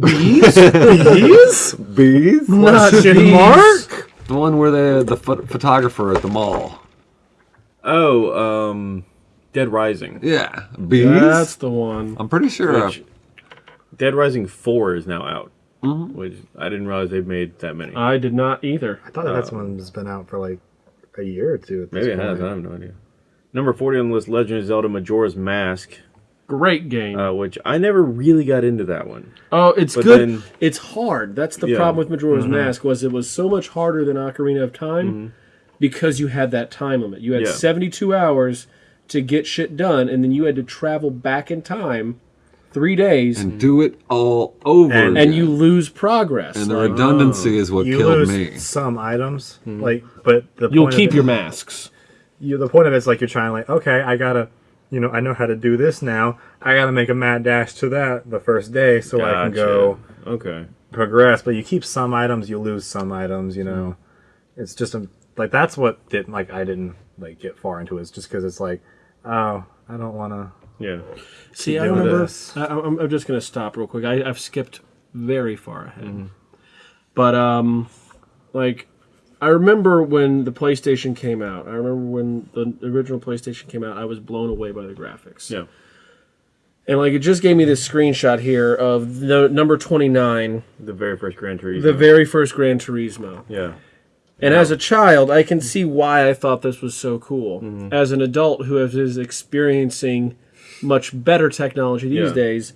Bees? Bees? Bees? Question mark? The one where the the pho- photographer at the mall. Oh, um, Dead Rising. Yeah, bees. That's the one. I'm pretty sure. Which, Dead Rising 4 is now out. Which I didn't realize they've made that many. I did not either. I thought that that's one's been out for like a year or two. At this Maybe it has. I have no idea. Number 40 on the list Legend of Zelda Majora's Mask, Great game. uh, which I never really got into that one. oh, it's but good. then- it's hard. That's the Yeah. problem with Majora's Mask was it was so much harder than Ocarina of Time because you had that time limit. You had Yeah. 72 hours to get shit done, and then you had to travel back in time three days, and, and do it all over. And- again. you lose progress. and the Like, redundancy oh. is what You killed lose me. some items, hmm. like, but the you'll point of keep it- your masks. You, the point of it's like you're trying, like, okay, I gotta, you know, I know how to do this now. I gotta make a mad dash to that the first day so I can go Okay. progress. But you keep some items, you lose some items. You know, it's just a, like that's what didn't like I didn't like get far into it. It's just because it's like, oh, I don't want to. Yeah. See, I remember. I, I'm, I'm just going to stop real quick. I, I've skipped very far ahead. But, um, like, I remember when the PlayStation came out. I remember when the original PlayStation came out. I was blown away by the graphics. Yeah. And, like, it just gave me this screenshot here of the number 29, The very first Gran Turismo. the very first Gran Turismo. yeah. And as a child, I can see why I thought this was so cool. As an adult who is experiencing much better technology these Yeah. days,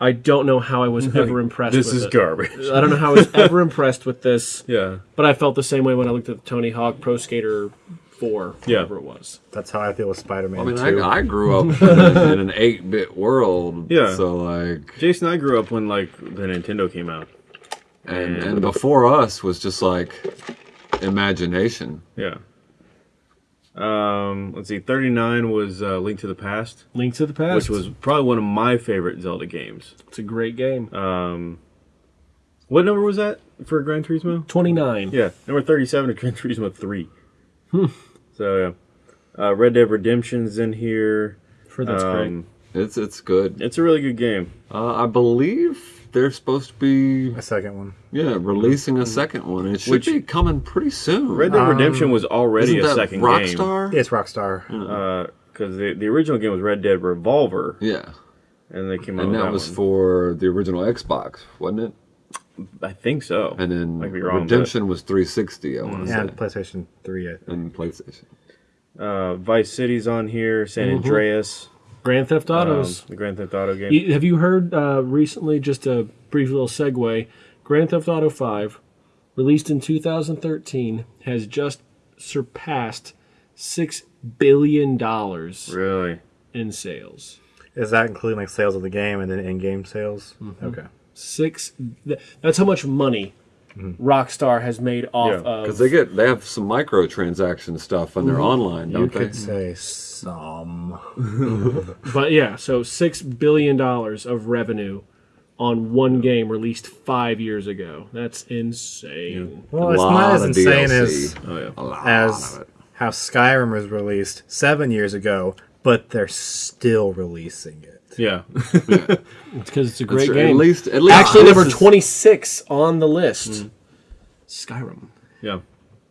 I don't know how I was ever impressed This with is it. garbage. I don't know how I was ever impressed with this, Yeah. but I felt the same way when I looked at the Tony Hawk Pro Skater 4, Yeah. whatever it was. That's how I feel with Spider-Man. I mean, 2. I, I grew up in, a- in an 8 bit world. Yeah. So, like, Jason, I grew up when like the Nintendo came out. and, and before us was just like imagination. Yeah. Um, let's see, 39 was uh, Link to the Past, Link to the Past, which was probably one of my favorite Zelda games. it's a great game. Um, what number was that for Gran Turismo? Twenty nine. Yeah, number 37 is Gran Turismo 3. So, yeah. Uh, Red Dead Redemption's in here. For that's great. Um, It's it's good. It's a really good game. Uh, I believe they're supposed to be A second one. yeah releasing a mm. second one. It should Which- be coming pretty soon. Red Dead Redemption um, was already Isn't a that second Rockstar? It's Rockstar. game. Because uh, the, the original game was Red Dead Revolver, Yeah, and they came out and that that was one. for the original Xbox, wasn't it? I think so. And then I could be wrong, but- Redemption was 360. I want to mm. And say, PlayStation 3, I think. and PlayStation. Uh, Vice City's on here. San mm-hmm. Andreas. Grand Theft um, Autos. the Grand Theft Auto game. You- have you heard uh, recently? Just a brief little segue. Grand Theft Auto Five, released in 2013, has just surpassed six billion dollars really? in sales. Is that including like sales of the game and then in-game sales? Okay. Six. th- That's how much money Mm-hmm. Rockstar has made off Yeah, of. Because they get they have some microtransaction stuff on their mm-hmm. online, don't they? Could mm-hmm. say some. But yeah, so six billion dollars of revenue on one game released five years ago. That's insane. Well, it's not as insane DLC. as Oh yeah. As how Skyrim was released seven years ago, but they're still releasing it. Yeah. It's because it's a great game. At least, at least Actually, number 26 on the list. Skyrim. yeah.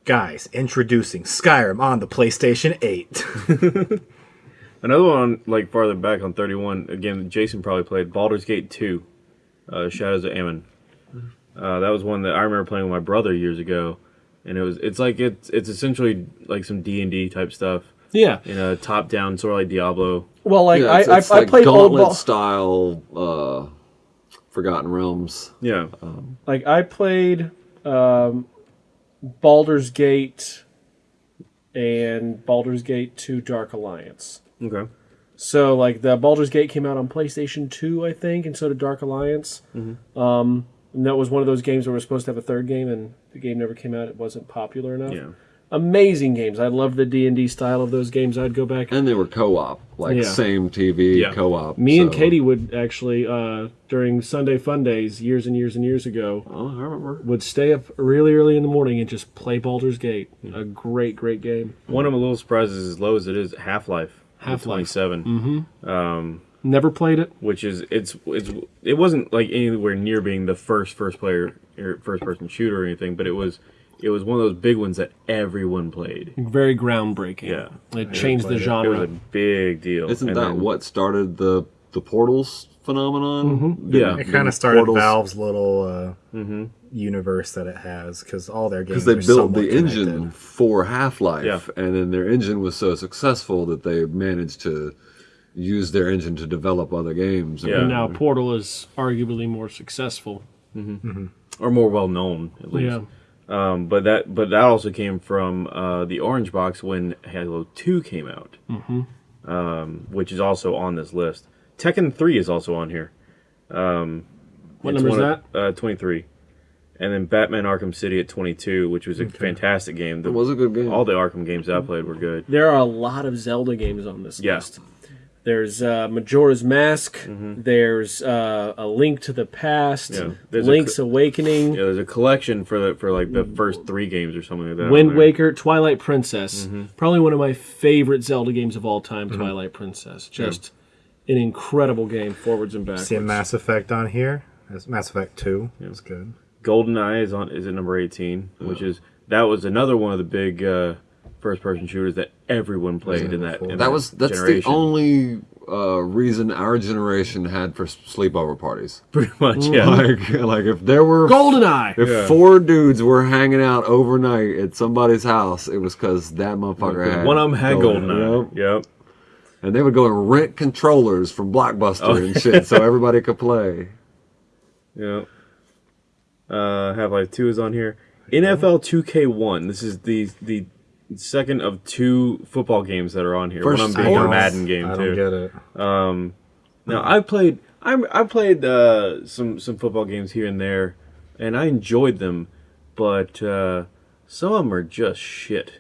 Guys, introducing Skyrim on the PlayStation 8. Another one, like farther back on 31, again, Jason probably played Baldur's Gate 2, uh, Shadows of Amn. Uh, that was one that I remember playing with my brother years ago, and it was it's like it's it's essentially like some D and D type stuff Yeah. in a top down sort of like Diablo. Well, like Yeah, it's, I, it's I, like I played old ball. style uh, Forgotten Realms. Yeah, Like I played um, Baldur's Gate and Baldur's Gate 2 Dark Alliance. okay, So like the Baldur's Gate came out on PlayStation 2, I think, and so did Dark Alliance. Um, and that was one of those games where we're supposed to have a third game, and the game never came out. It wasn't popular enough. yeah, Amazing games. I love the D and D style of those games. I'd go back. And they were co-op, like Yeah. same TV Yeah. co-op. Me and Katie would actually uh, during Sunday Fun Days years and years and years ago Oh, I remember. would stay up really early in the morning and just play Baldur's Gate. A mm-hmm. great, great game. one of my little surprises, is as low as it is. Half Life, Half-Life. 27, mm-hmm. um, Never played it. which is it's it's it wasn't like anywhere near being the first first player er, first person shooter or anything, but it was it was one of those big ones that everyone played. Very groundbreaking. Yeah. It changed the genre. It was a big deal. Isn't And that then- what started the the portals phenomenon? Mm-hmm. Yeah. It The kind of started portals- Valve's little uh, mm-hmm. universe that it has because all their games because they are built the engine connected. for Half Life, Yeah. and then their engine was so successful that they managed to use their engine to develop other games. Yeah. And now Portal is arguably more successful. Mm-hmm. or more well known at least. Yeah. Um, but that but that also came from uh, the Orange Box when Halo Two came out, mm-hmm. um, which is also on this list. Tekken Three is also on here. Um, What it's number is that? Uh, Twenty three, and then Batman Arkham City at twenty two, which was a fantastic game. The, It was a good game. all the Arkham games I played were good. There are a lot of Zelda games on this Yeah. list. There's uh, Majora's Mask. There's uh, A Link to the Past. Yeah. There's Link's cl- Awakening. Yeah, there's a collection for the for like the first three games or something like that. Wind. Waker, Twilight Princess. Mm-hmm. Probably one of my favorite Zelda games of all time, Twilight Princess. Just an incredible game, forwards and backwards. See a Mass Effect on here. That's Mass Effect 2. That's good. Golden Eye is on is at number eighteen, which is that was another one of the big uh, first person shooters that everyone played in that. in that was that's generation. the only uh, reason our generation had for sleepover parties. pretty much yeah. Like, like if there were GoldenEye! If Yeah. four dudes were hanging out overnight at somebody's house, it was because that motherfucker had One of them had Golden- GoldenEye. Yep. Yep. And they would go and rent controllers from Blockbuster Oh. and shit, so everybody could play. Yep. Uh, Half Life Two is on here. NFL 2K1. This is the the second of two football games that are on here. First one of them being a. Madden game I too. don't get it. Now I played I I played uh, some some football games here and there, and I enjoyed them, but uh, some of them are just shit.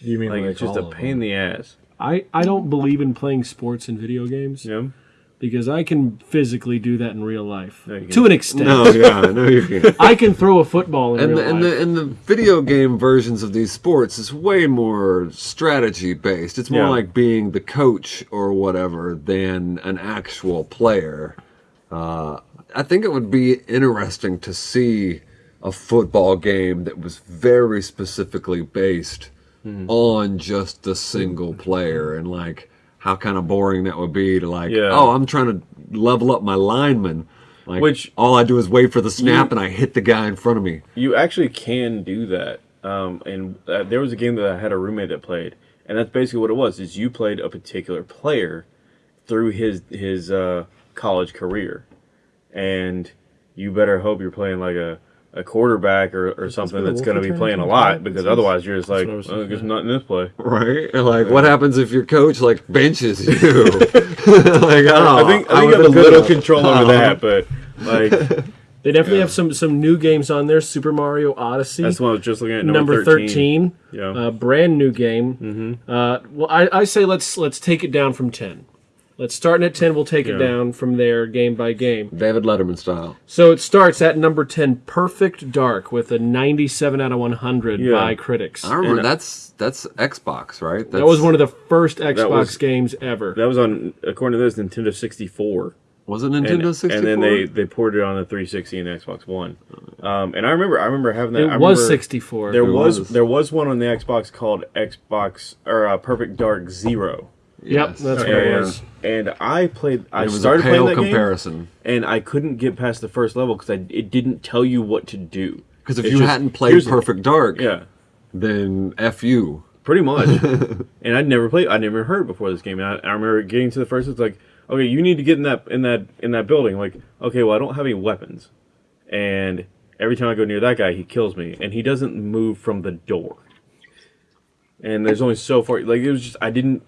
You mean Like, like, it's just a all of pain in the ass. I, I don't believe in playing sports and video games You know? Because I can physically do that in real life No, to an extent. No, yeah, no, you can't. I can throw a football in And real the, and the and the video game versions of these sports is way more strategy based. It's more Yeah. like being the coach or whatever than an actual player. Uh, I think it would be interesting to see a football game that was very specifically based on just the single player and like how kind of boring that would be to like Yeah. oh I'm trying to level up my lineman like Which- all I do is wait for the snap You- and I hit the guy in front of me You actually can do that. Um, and uh, there was a game that I had a roommate that played, and that's basically what it was: is you played a particular player through his his uh, college career, and you better hope you're playing like a, a quarterback or, or something that's going to be playing a lot because otherwise you're just like, what I was well, I thinking, guess not in this play. Right? And, Like, what happens if your coach like benches you? like, oh, I think I think you would've a little enough. control over that, but like they definitely have some some new games on there. Super Mario Odyssey, that's what I was just looking at. number, Number, 13, Yeah. uh, brand new game. Mm-hmm. Uh, well, I, I say let's let's take it down from 10. Let's start at 10. We'll take it down from there, game by game. David Letterman style. So it starts at number 10, Perfect Dark, with a 97 out of 100 Yeah. by critics. I remember And- that's that's Xbox, right? That's, That was one of the first Xbox was- games ever. that was on according to this Nintendo 64. was it and, Nintendo 64. and then they they ported it on the 360 and Xbox One. Um, and I remember I remember having that. it I was 64. There was, was. there was one on the Xbox called Xbox or uh, Perfect Dark Zero. Yep, Yes. that's oh, what And, it was. and I played. I it was a started pale playing that comparison. game, and I couldn't get past the first level because it didn't tell you what to do. Because if It's you just, hadn't played here's- Perfect Dark, yeah, then f you. pretty much. and I'd never played. I never heard before this game. And I, I remember getting to the first. It's like, okay, you need to get in that in that in that building. Like, okay, well, I don't have any weapons, and every time I go near that guy, he kills me, and he doesn't move from the door. And there's only so far. Like it was just I didn't.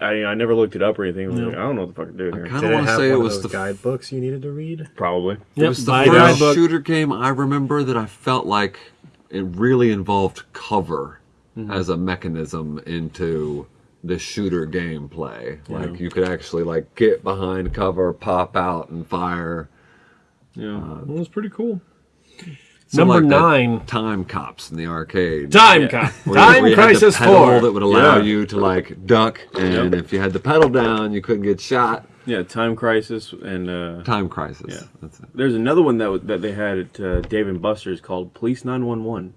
I, I never looked it up or anything. I, was like, I don't know what the fuck I'm doing here. kind Did of want to have say it was the guidebooks you needed to read? Probably. It was the first guidebook. shooter game I remember that I felt like it really involved cover mm-hmm. as a mechanism into the shooter gameplay. Like you could actually like get behind cover, pop out, and fire. Yeah. Uh, it was pretty cool. So Number like nine. time cops in the arcade. Time Yeah. Cop. Where you- Time where had the Crisis pedal 4. that would allow Yeah. you to like duck, and if you had the pedal down, you couldn't get shot. Yeah. Time Crisis and uh, Time crisis. Yeah. That's it. there's another one that that they had at uh, Dave and Buster's called Police 911,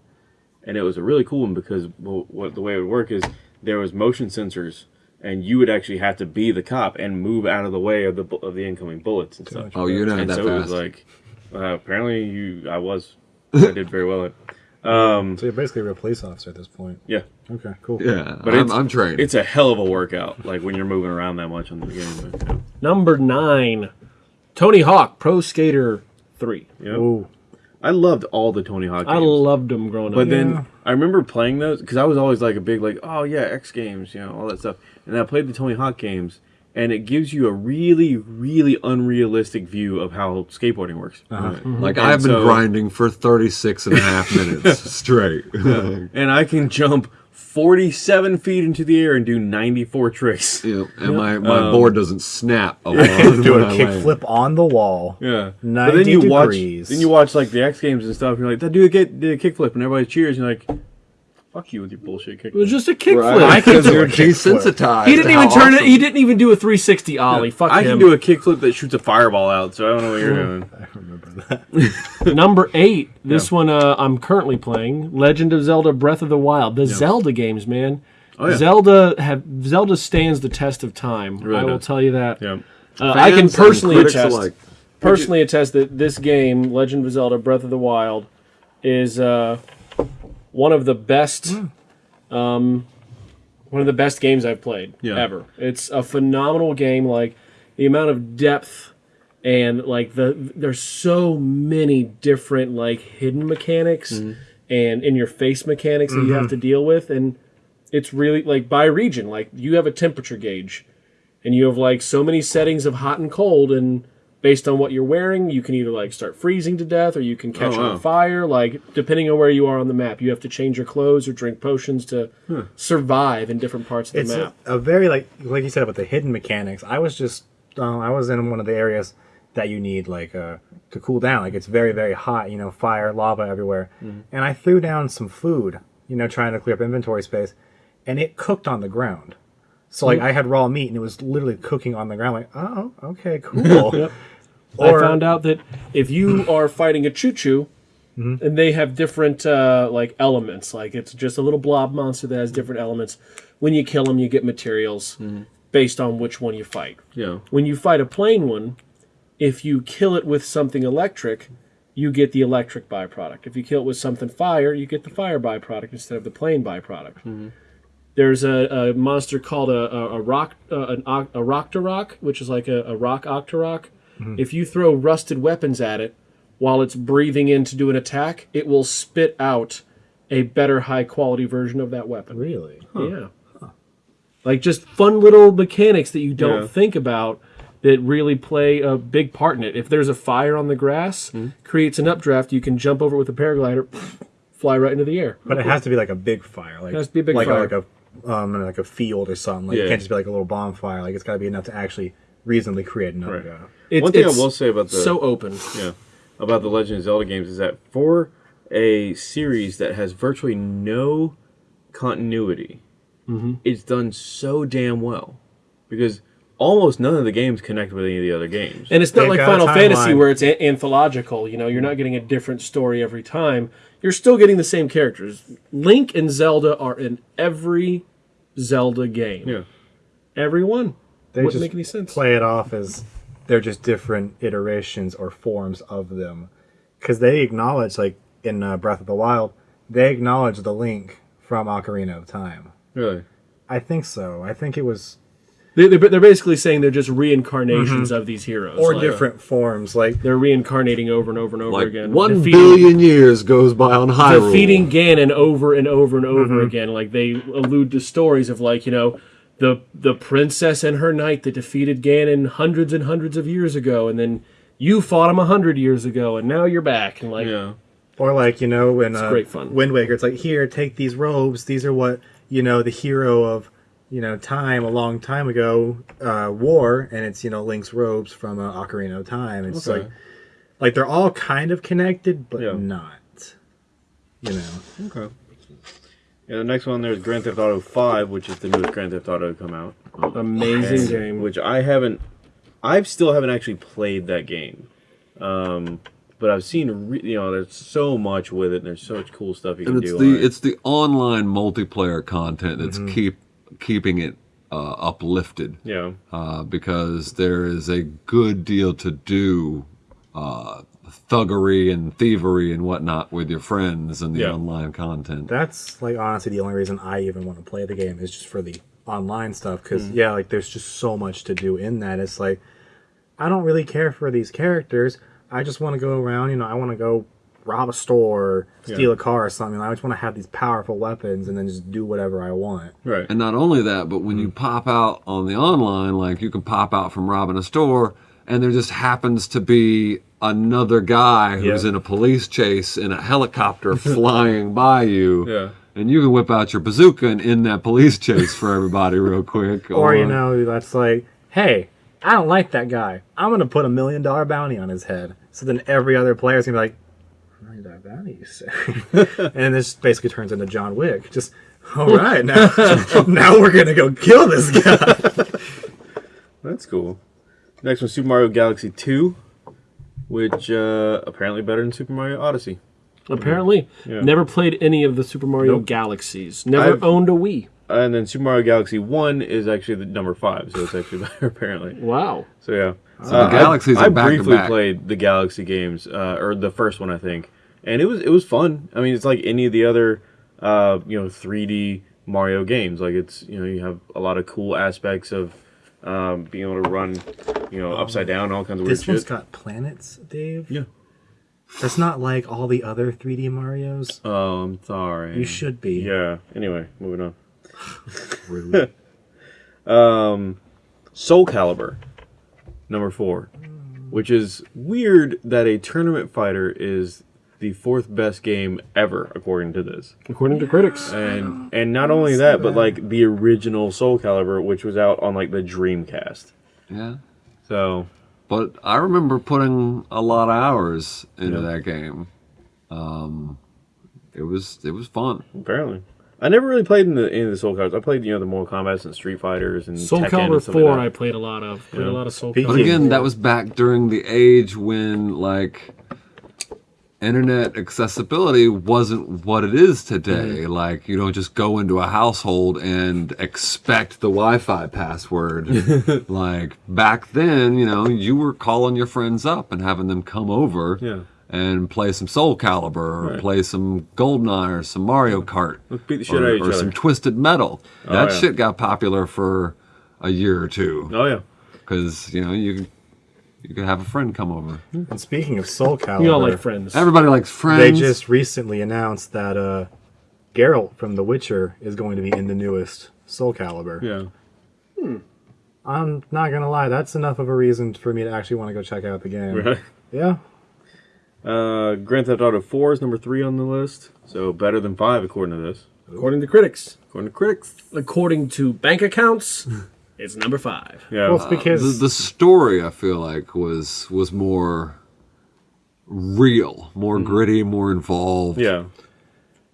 and it was a really cool one because well, what the way it would work is there was motion sensors, and you would actually have to be the cop and move out of the way of the of the incoming bullets and stuff. Oh, you're not and that so it was like, uh, apparently you, I was, I did very well at. Um, So you're basically a real police officer at this point. yeah, Okay, cool. yeah, But I'm, it's- I'm trained. it's a hell of a workout. Like when you're moving around that much on the game. But, yeah. Number nine, Tony Hawk Pro Skater 3. Yep. Ooh, I loved all the Tony Hawk. I loved them growing up. But then Yeah. I remember playing those because I was always like a big like, oh yeah, X Games, you know, all that stuff. And I played the Tony Hawk games, and it gives you a really, really unrealistic view of how skateboarding works. Like And I've been so- grinding for 36 and a half minutes straight. And I can jump 47 feet into the air and do 94 tricks. Yep, and my, my Um, board doesn't snap a lot do when a I land. kickflip on the wall. Yeah, 90 but then you degrees. watch, then you watch like the X Games and stuff. And you're like, that dude get did a kickflip, and everybody cheers. And you're like, fuck you with your bullshit kickflip. it was just a kickflip. Right, can because do you're a desensitized. He didn't even how turn it. He didn't even do a 360 ollie. Fuck I him. can do a kickflip that shoots a fireball out, so I don't know what you're doing. I remember that. Number eight. This one uh, I'm currently playing. Legend of Zelda: Breath of the Wild. The Zelda games, man. Oh, yeah. Zelda have Zelda stands the test of time. really I will does. tell you that. Yeah. Uh, I can personally attest. alike. personally attest that this game, Legend of Zelda: Breath of the Wild, is uh, one of the best, hmm. um, one of the best games I've played Yeah. ever. It's a phenomenal game. Like the amount of depth and like the there's so many different like hidden mechanics mm-hmm. and in your face mechanics that you have mm-hmm. to deal with and it's really like by region like you have a temperature gauge and you have like so many settings of hot and cold and based on what you're wearing, you can either like start freezing to death or you can catch Oh, wow. on fire. Like depending on where you are on the map, you have to change your clothes or drink potions to survive in different parts of the it's map. a, a very like like you said about the hidden mechanics. I was just uh, I was in one of the areas that you need like uh, to cool down. Like it's very very hot, you know, fire, lava everywhere. And I threw down some food, you know, trying to clear up inventory space, and it cooked on the ground. So like I had raw meat and it was literally cooking on the ground. Like oh okay cool. Yep. Or- I found out that if you are fighting a Chuchu, and they have different uh, like elements, like it's just a little blob monster that has different elements. When you kill them, you get materials based on which one you fight. Yeah. When you fight a plain one, if you kill it with something electric, you get the electric byproduct. If you kill it with something fire, you get the fire byproduct instead of the plain byproduct. There's a, a monster called a, a, a rock uh, an, a Roctorok, which is like a, a rock Octorok. If you throw rusted weapons at it while it's breathing in to do an attack, it will spit out a better high quality version of that weapon. really? Yeah. Like just fun little mechanics that you don't Yeah. think about that really play a big part in it. If there's a fire on the grass, Hmm. creates an updraft, you can jump over it with a paraglider, fly right into the air. But it has to be like a big fire. Like It has to be a big like fire. A, like a um like a field or something. Like Yeah. it can't just be like a little bonfire. Like it's got to be enough to actually reasonably create another. Right. Uh, It's, One thing I will say about the so open. yeah about the Legend of Zelda games is that for a series that has virtually no continuity, it's done so damn well because almost none of the games connect with any of the other games. And it's not They've like Final Fantasy where it's a- anthological. You know, you're not getting a different story every time. You're still getting the same characters. Link and Zelda are in every Zelda game. yeah, Every one. They Wouldn't just make any sense. play it off as they're just different iterations or forms of them, because they acknowledge like in uh, Breath of the Wild, they acknowledge the link from Ocarina of Time. really. I think so. I think it was They, they're, they're basically saying they're just reincarnations of these heroes. or Like, different forms. Like They're reincarnating over and over and over Like again. one defeating, billion years goes by on Hyrule. defeating Ganon over and over and over again. Like they allude to stories of like you know the the princess and her knight that defeated Ganon hundreds and hundreds of years ago, and then you fought him a hundred years ago, and now you're back. And like Yeah, Or like you know when uh, great fun. Wind Waker, it's like here, take these robes. These are what you know the hero of you know time a long time ago uh, wore, and it's you know Link's robes from uh, Ocarina of Time. It's Okay. like like they're all kind of connected, but Yeah. not. You know, okay. Yeah, the next one there's Grand Theft Auto 5, which is the newest Grand Theft Auto to come out. amazing game. which I haven't, I still haven't actually played that game. Um, but I've seen, re- you know, there's so much with it, and there's so much cool stuff you can it's do. the on it. it's the online multiplayer content that's Mm-hmm. keep keeping it uh, uplifted yeah, uh, because there is a good deal to do uh, thuggery and thievery and whatnot with your friends and the Yeah. online content that's like honestly the only reason I even want to play the game is just for the online stuff. Because mm. yeah, like there's just so much to do in that. It's like I don't really care for these characters. I just want to go around. You know, I want to go rob a store, steal Yeah. a car or something. I just want to have these powerful weapons and then just do whatever I want. right. and not only that but when you mm. pop out on the online like you can pop out from robbing a store and there just happens to be another guy who's Yeah. in a police chase in a helicopter flying by you Yeah. and you can whip out your bazooka and end that police chase for everybody real quick Or you know, that's like, hey, I don't like that guy. I'm gonna put a million dollar bounty on his head. So then every other player's gonna be like, million dollar bounty, you say? and this basically turns into John Wick. Just all right, now now we're gonna go kill this guy. That's cool. Next one, Super Mario Galaxy 2, which uh, apparently better than Super Mario Odyssey. Apparently, Yeah. never played any of the Super Mario Nope. Galaxies. Never I've- owned a Wii. And then Super Mario Galaxy 1 is actually the number 5, so it's actually better, apparently. Wow. So yeah, So the Galaxies I, are I back briefly back. played the Galaxy games, uh, or the first one I think, and it was it was fun. I mean, it's like any of the other, uh, you know, 3D Mario games. Like it's you know you have a lot of cool aspects of um, being able to run, you know, upside down, all kinds of weird this one's shit. got planets, Dave. Yeah. That's not like all the other 3D Mario's. Oh, I'm sorry. You should be. Yeah. Anyway, moving on. Rude. Um, Soul Calibur, number four. which is weird that a tournament fighter is the fourth best game ever according to this. According to critics. And and not only that, but like the original Soul Calibur, which was out on like the Dreamcast. Yeah. So But I remember putting a lot of hours into Yeah. that game. Um, it was it was fun. apparently. I never really played in the in the Soul Calibur. I played, you know, the Mortal Kombat's and Street Fighters and Soul Tekken Calibur and stuff 4 like I played a lot of. Played Yeah. a lot of Soul Speaking- But again, that was back during the age when like internet accessibility wasn't what it is today. Mm-hmm. Like you don't just go into a household and expect the Wi-Fi password. like back then, you know, you were calling your friends up and having them come over Yeah. and play some Soul Calibur or Right. play some Goldeneye or some Mario Kart Let's beat the shit or, out of each or some Twisted Metal. Oh, that yeah. shit got popular for a year or two Oh yeah. because you know you you could have a friend come over. And speaking of Soul Calibur, We all like friends. Everybody likes friends. they just recently announced that uh, Geralt from The Witcher is going to be in the newest Soul Calibur. Yeah. I'm not gonna lie, that's enough of a reason for me to actually want to go check out the game. Right. Yeah. Uh, Grand Theft Auto 4 is number three on the list, so better than five according to this. According to critics. According to critics. According to bank accounts, it's number five. Yeah. Well, it's because the, the story I feel like was was more real, more gritty, more involved. yeah.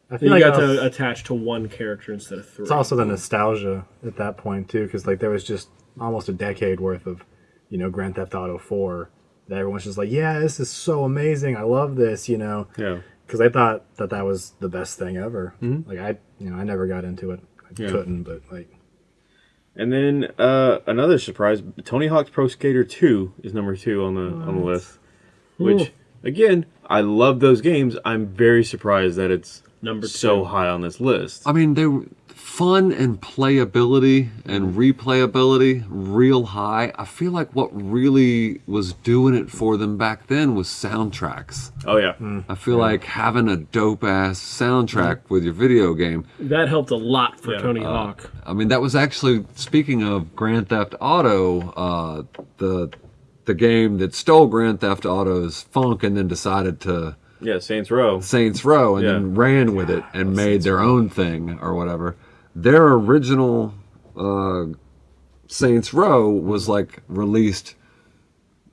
I You feel like got uh, to attach to one character instead of three. it's also the nostalgia at that point too, because like there was just almost a decade worth of, you know, Grand Theft Auto 4 that everyone's just like, yeah, this is so amazing, I love this, you know, Yeah. because I thought that that was the best thing ever. Like I, you know, I never got into it, I. Yeah. couldn't, but like, And then uh, another surprise: Tony Hawk's Pro Skater 2 is number two on the on the list. Which, again, I love those games. I'm very surprised that it's Number so high on this list. I mean, they were fun and playability and mm-hmm. replayability real high. I feel like what really was doing it for them back then was soundtracks. Oh yeah, hmm. I feel like having a dope ass soundtrack mm. with your video game That helped a lot for Yeah. Tony uh, Hawk. I mean, that was actually speaking of Grand Theft Auto, uh, the the game that stole Grand Theft Auto's funk and then decided to yeah. Saints Row. Saints Row and then ran with it and made their own thing or whatever. Their original uh, Saints Row was like released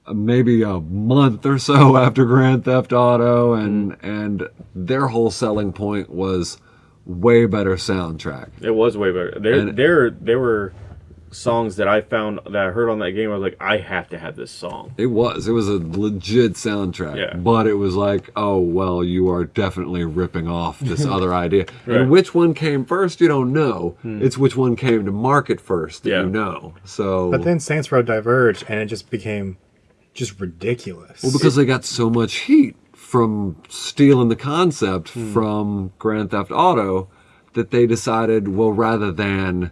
uh, maybe a month or so after Grand Theft Auto, and and their whole selling point was way better soundtrack. It was way better. They there, there were songs that I found that I heard on that game. I was like, I have to have this song. It was. It was a legit soundtrack. Yeah. But it was like, oh, well, you are definitely ripping off this other idea. Right. And which one came first, you don't know. Hmm. It's which one came to market first that Yeah. you know. So, but then Saints Row diverged, and it just became just ridiculous. well, because they got so much heat from stealing the concept hmm. from Grand Theft Auto that they decided, well, rather than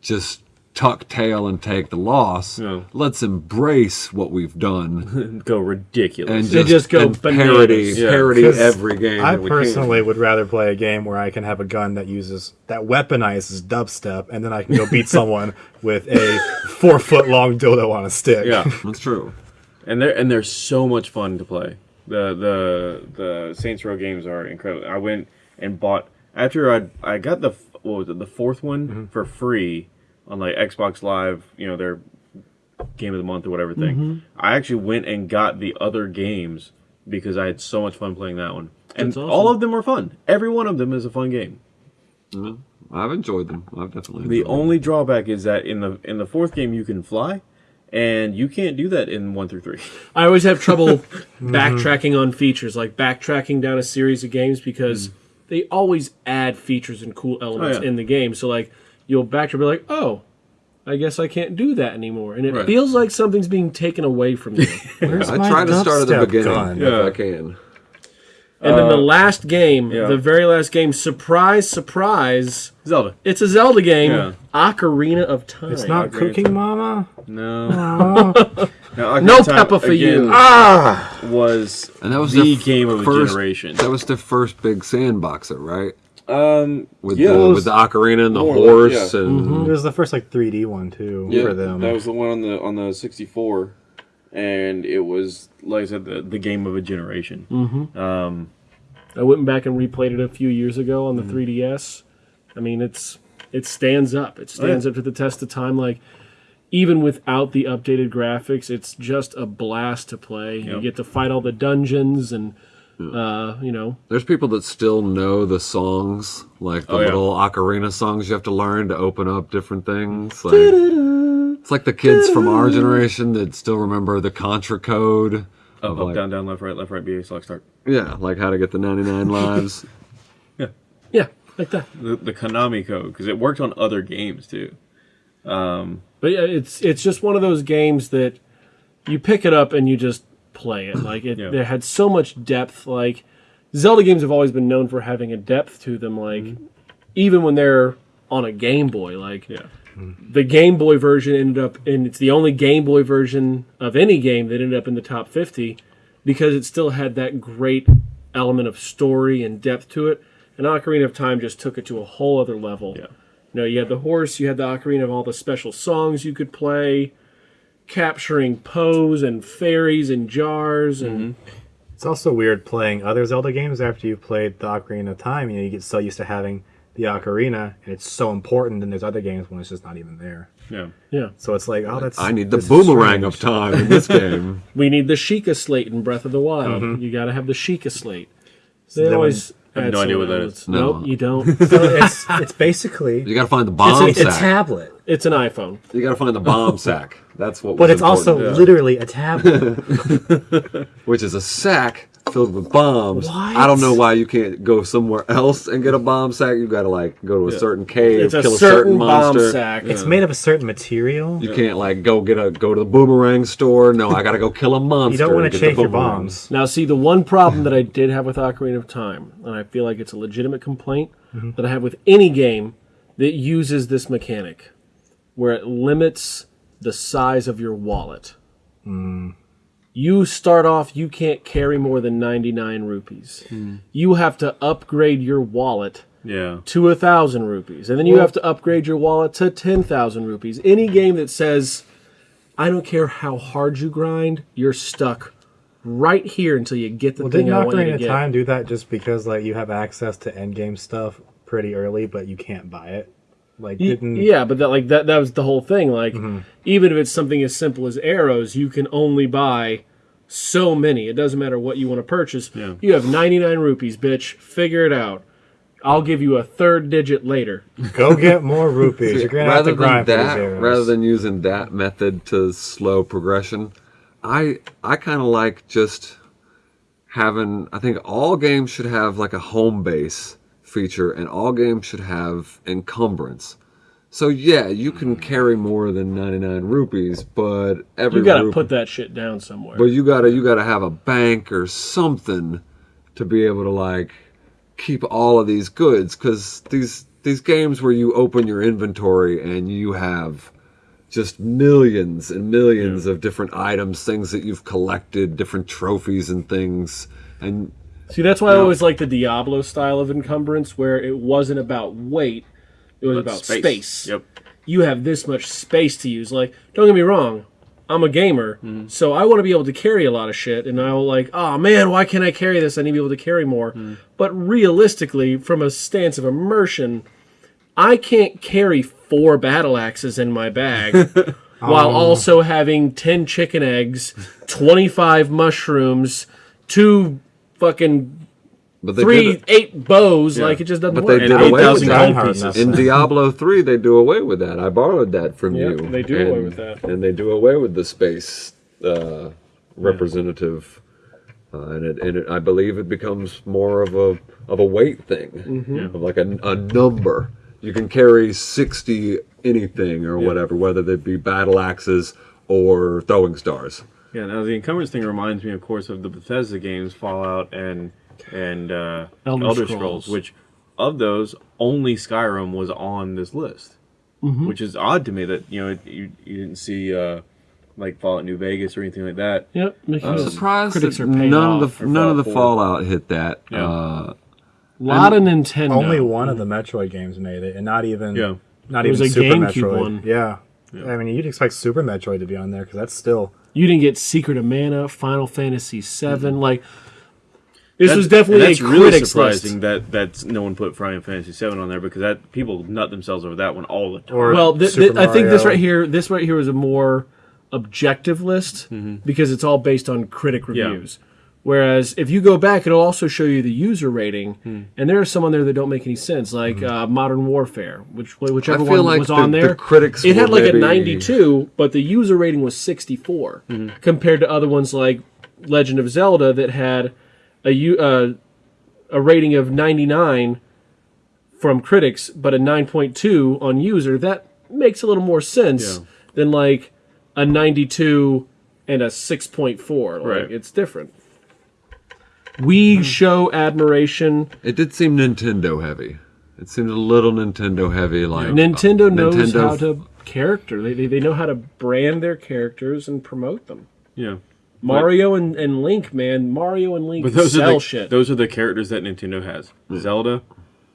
just tuck tail and take the loss, Yeah. let's embrace what we've done. Go ridiculous. and just, just go and parody. Yeah. parody 'Cause every game. I that we can. personally would rather play a game where I can have a gun that uses that weaponizes dubstep, and then I can go beat someone with a four foot long dildo on a stick. yeah, that's true. and they're and they're so much fun to play. The the the Saints Row games are incredible. I went and bought after I I got the what was it the fourth one Mm-hmm. for free on like Xbox Live. You know their game of the month or whatever thing. Mm-hmm. I actually went and got the other games because I had so much fun playing that one. And That's awesome. all of them were fun. Every one of them is a fun game. I've enjoyed them. I've definitely. The enjoyed them. only drawback is that in the in the fourth game you can fly, and you can't do that in one through three. I always have trouble backtracking on features, like backtracking down a series of games because they always add features and cool elements Oh, yeah. in the game. So like you'll backtrack, be like, oh, I guess I can't do that anymore, and it Right. feels like something's being taken away from you. Where's I try to start at the dubstep beginning gun? if Yeah. I can. and then the uh, last game, yeah. the very last game, surprise, surprise, Zelda. it's a Zelda game, Yeah. Ocarina of Time. It's not agree. Cooking Mama. No. Oh. no, Ocarina No of Time, Peppa for you. again, ah. Was And that was the their game of a first, generation. That was the first big sandboxer, right? Um, With yeah, the was- with the ocarina and the horse less, yeah. and It was the first like 3D one too yeah, for them. That was the one on the on the 64. and it was like I said, the, the game of a generation. Um, I went back and replayed it a few years ago on the 3DS. I mean, it's it stands up. It stands yeah. up to the test of time. Like even without the updated graphics, it's just a blast to play. You get to fight all the dungeons and uh, you know, There's people that still know the songs, like the Oh, yeah. little ocarina songs you have to learn to open up different things. Like, it's like the kids from our generation that still remember the Contra code. up, of up, like, down, down, left, right, left, right, BA, select, start. Yeah, like how to get the 99 lives. yeah, Yeah, like that. The, the Konami code because it worked on other games too. But yeah, it's it's just one of those games that you pick it up and you just play it. Like it, Yeah. there had so much depth. Like Zelda games have always been known for having a depth to them. Like mm-hmm. even when they're on a Game Boy, like Yeah. the Game Boy version ended up, and it's the only Game Boy version of any game that ended up in the top fifty because it still had that great element of story and depth to it. And Ocarina of Time just took it to a whole other level. Yeah. You know, you had the horse, you had the ocarina of all the special songs you could play, capturing Poes and fairies and jars, and mm-hmm. It's also weird playing other Zelda games after you've played the Ocarina of Time. You know, you get so used to having the Ocarina, and it's so important. And there's other games when it's just not even there. Yeah. yeah, So it's like, oh, that's. I need the boomerang of time in this game. we need the Sheikah slate in Breath of the Wild. Mm-hmm. You got to have the Sheikah slate. They then always. I have no idea what that elements. No. Nope, you don't. So it's it's basically You gotta find the bomb it's a, a sack. tablet, it's an iPhone. You gotta find the bomb sack. That's what. but was it's also important. literally a tablet. which is a sack filled with bombs. What? I don't know why you can't go somewhere else and get a bomb sack. You got to like go to a certain cave, It's kill a certain certain bomb sack. it's made of a certain material. You can't like go get a go to the boomerang store. No, I got to go kill a monster. You don't want to get shake your bombs. Now, see, the one problem that I did have with Ocarina of Time, and I feel like it's a legitimate complaint mm-hmm. that I have with any game that uses this mechanic, where it limits the size of your wallet. Mm. You start off, you can't carry more than 99 rupees. Hmm. You have to upgrade your wallet Yeah. to a thousand rupees, and then you have to upgrade your wallet to ten thousand rupees. Any game that says, "I don't care how hard you grind, you're stuck right here until you get the Well, thing didn't I want you Ocarina to of get." Time do that just because like you have access to endgame stuff pretty early, but you can't buy it? Like, didn't yeah, but that like that that was the whole thing. Like, Mm-hmm. even if it's something as simple as arrows, you can only buy so many. It doesn't matter what you want to purchase. Yeah. You have ninety nine rupees, bitch. Figure it out. I'll give you a third digit later. go get more rupees? You're gonna have rather to grind than for that, rather than using that method to slow progression, I I kind of like just having. I think all games should have like a home base feature, and all games should have encumbrance. So yeah, you can hmm. carry more than ninety nine rupees, but every You got to rup- put that shit down somewhere. But you gotta you gotta have a bank or something to be able to like keep all of these goods because these these games where you open your inventory and you have just millions and millions of different items, things that you've collected, different trophies and things, and See, that's why I always like the Diablo style of encumbrance, where it wasn't about weight; it was about space. Yep. You have this much space to use. Like, don't get me wrong, I'm a gamer, mm-hmm. so I want to be able to carry a lot of shit, and I'll like, oh man, why can't I carry this? I need to be able to carry more. Mm-hmm. But realistically, from a stance of immersion, I can't carry four battle axes in my bag. While oh. also having 10 chicken eggs, 25 mushrooms, two fucking but they three, did, eight bows. Like it just doesn't but work. they And did away with that. In Diablo 3, they do away with that. I borrowed that from Yeah, you. they do and, away with that. And they do away with the space uh, representative. Uh, and it, and it, I believe it becomes more of a of a weight thing, Mm-hmm. of like a, a number. You can carry sixty anything or whatever, whether they be battle axes or throwing stars. Yeah. Now the encumbrance thing reminds me, of course, of the Bethesda games, Fallout and and uh, Elder Elder, Scrolls. Scrolls. which of those only Skyrim was on this list, Mm-hmm. which is odd to me that you know you you didn't see uh, like Fallout New Vegas or anything like that. Yep. I'm because surprised critics that are paying none of the for none of the Fallout 4. Fallout hit that. Yeah. Uh, A lot of Nintendo. Only one of the Metroid games made it, and not even Yeah. not It was even a Super GameCube Metroid. one. Yeah. I mean, you'd expect Super Metroid to be on there because that's still You didn't get Secret of Mana, Final Fantasy VII. Like this That's- was definitely that's a really surprising list. that that's no one put Final Fantasy Seven on there because that people nut themselves over that one all the time. Or Well, th- th- I think this right here, this right here is a more objective list Mm-hmm. because it's all based on critic reviews. Whereas if you go back, it'll also show you the user rating, Hmm. and there are some on there that don't make any sense, like uh, Modern Warfare, which whichever I feel one like was the- on the there. critics it had like a 92, but the user rating was 64, Mm-hmm. compared to other ones like Legend of Zelda that had a uh, a rating of 99 from critics, but a 9.2 on user, that makes a little more sense Yeah. than like a 92 and a 6.4. Like Right. it's different. We hmm. show admiration. It did seem Nintendo heavy. It seemed a little Nintendo heavy. Like uh, Nintendo knows Nintendo how to character. They, they, they know how to brand their characters and promote them. yeah, Mario and, and Link, man. Mario and Link but those sell are the shit. those are the characters that Nintendo has: Zelda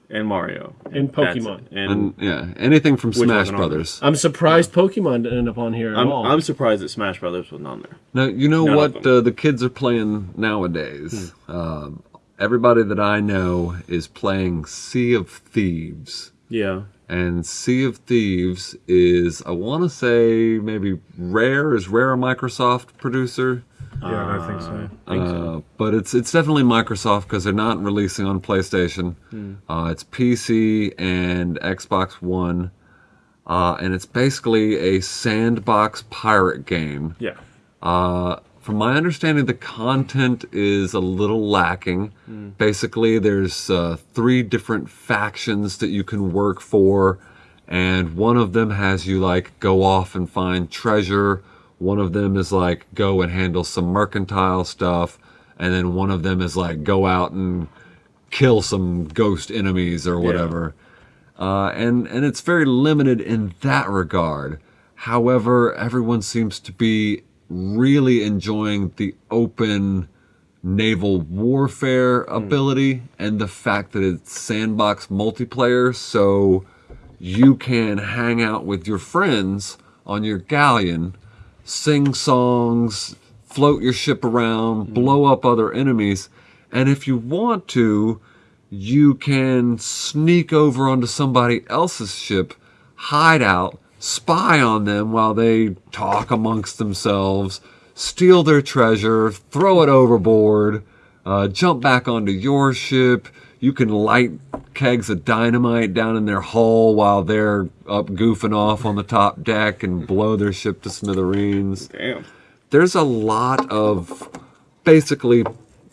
and Mario And Pokemon. And, And yeah, anything from Smash Brothers. I'm surprised Pokemon didn't end up on here at I'm all. I'm surprised that Smash Brothers wasn't on there. Now you know None what uh, the kids are playing nowadays. Um, everybody that I know is playing Sea of Thieves, Yeah, and Sea of Thieves is I want to say maybe Rare is Rare a Microsoft producer. Yeah, I think so. Uh, but it's it's definitely Microsoft because they're not releasing on PlayStation. Uh, it's PC and Xbox One, uh, and it's basically a sandbox pirate game. yeah, Uh, from my understanding, the content is a little lacking. Basically, there's uh, three different factions that you can work for, and one of them has you like go off and find treasure. One of them is like go and handle some mercantile stuff, and then one of them is like go out and kill some ghost enemies or whatever. Uh, and and it's very limited in that regard. However, everyone seems to be really enjoying the open naval warfare ability and the fact that it's sandbox multiplayer, so you can hang out with your friends on your galleon, sing songs, float your ship around, blow up other enemies, and if you want to, you can sneak over onto somebody else's ship, hide out, spy on them while they talk amongst themselves, steal their treasure, throw it overboard, uh, jump back onto your ship. You can light kegs of dynamite down in their hull while they're up goofing off on the top deck and blow their ship to smithereens damn. there's a lot of basically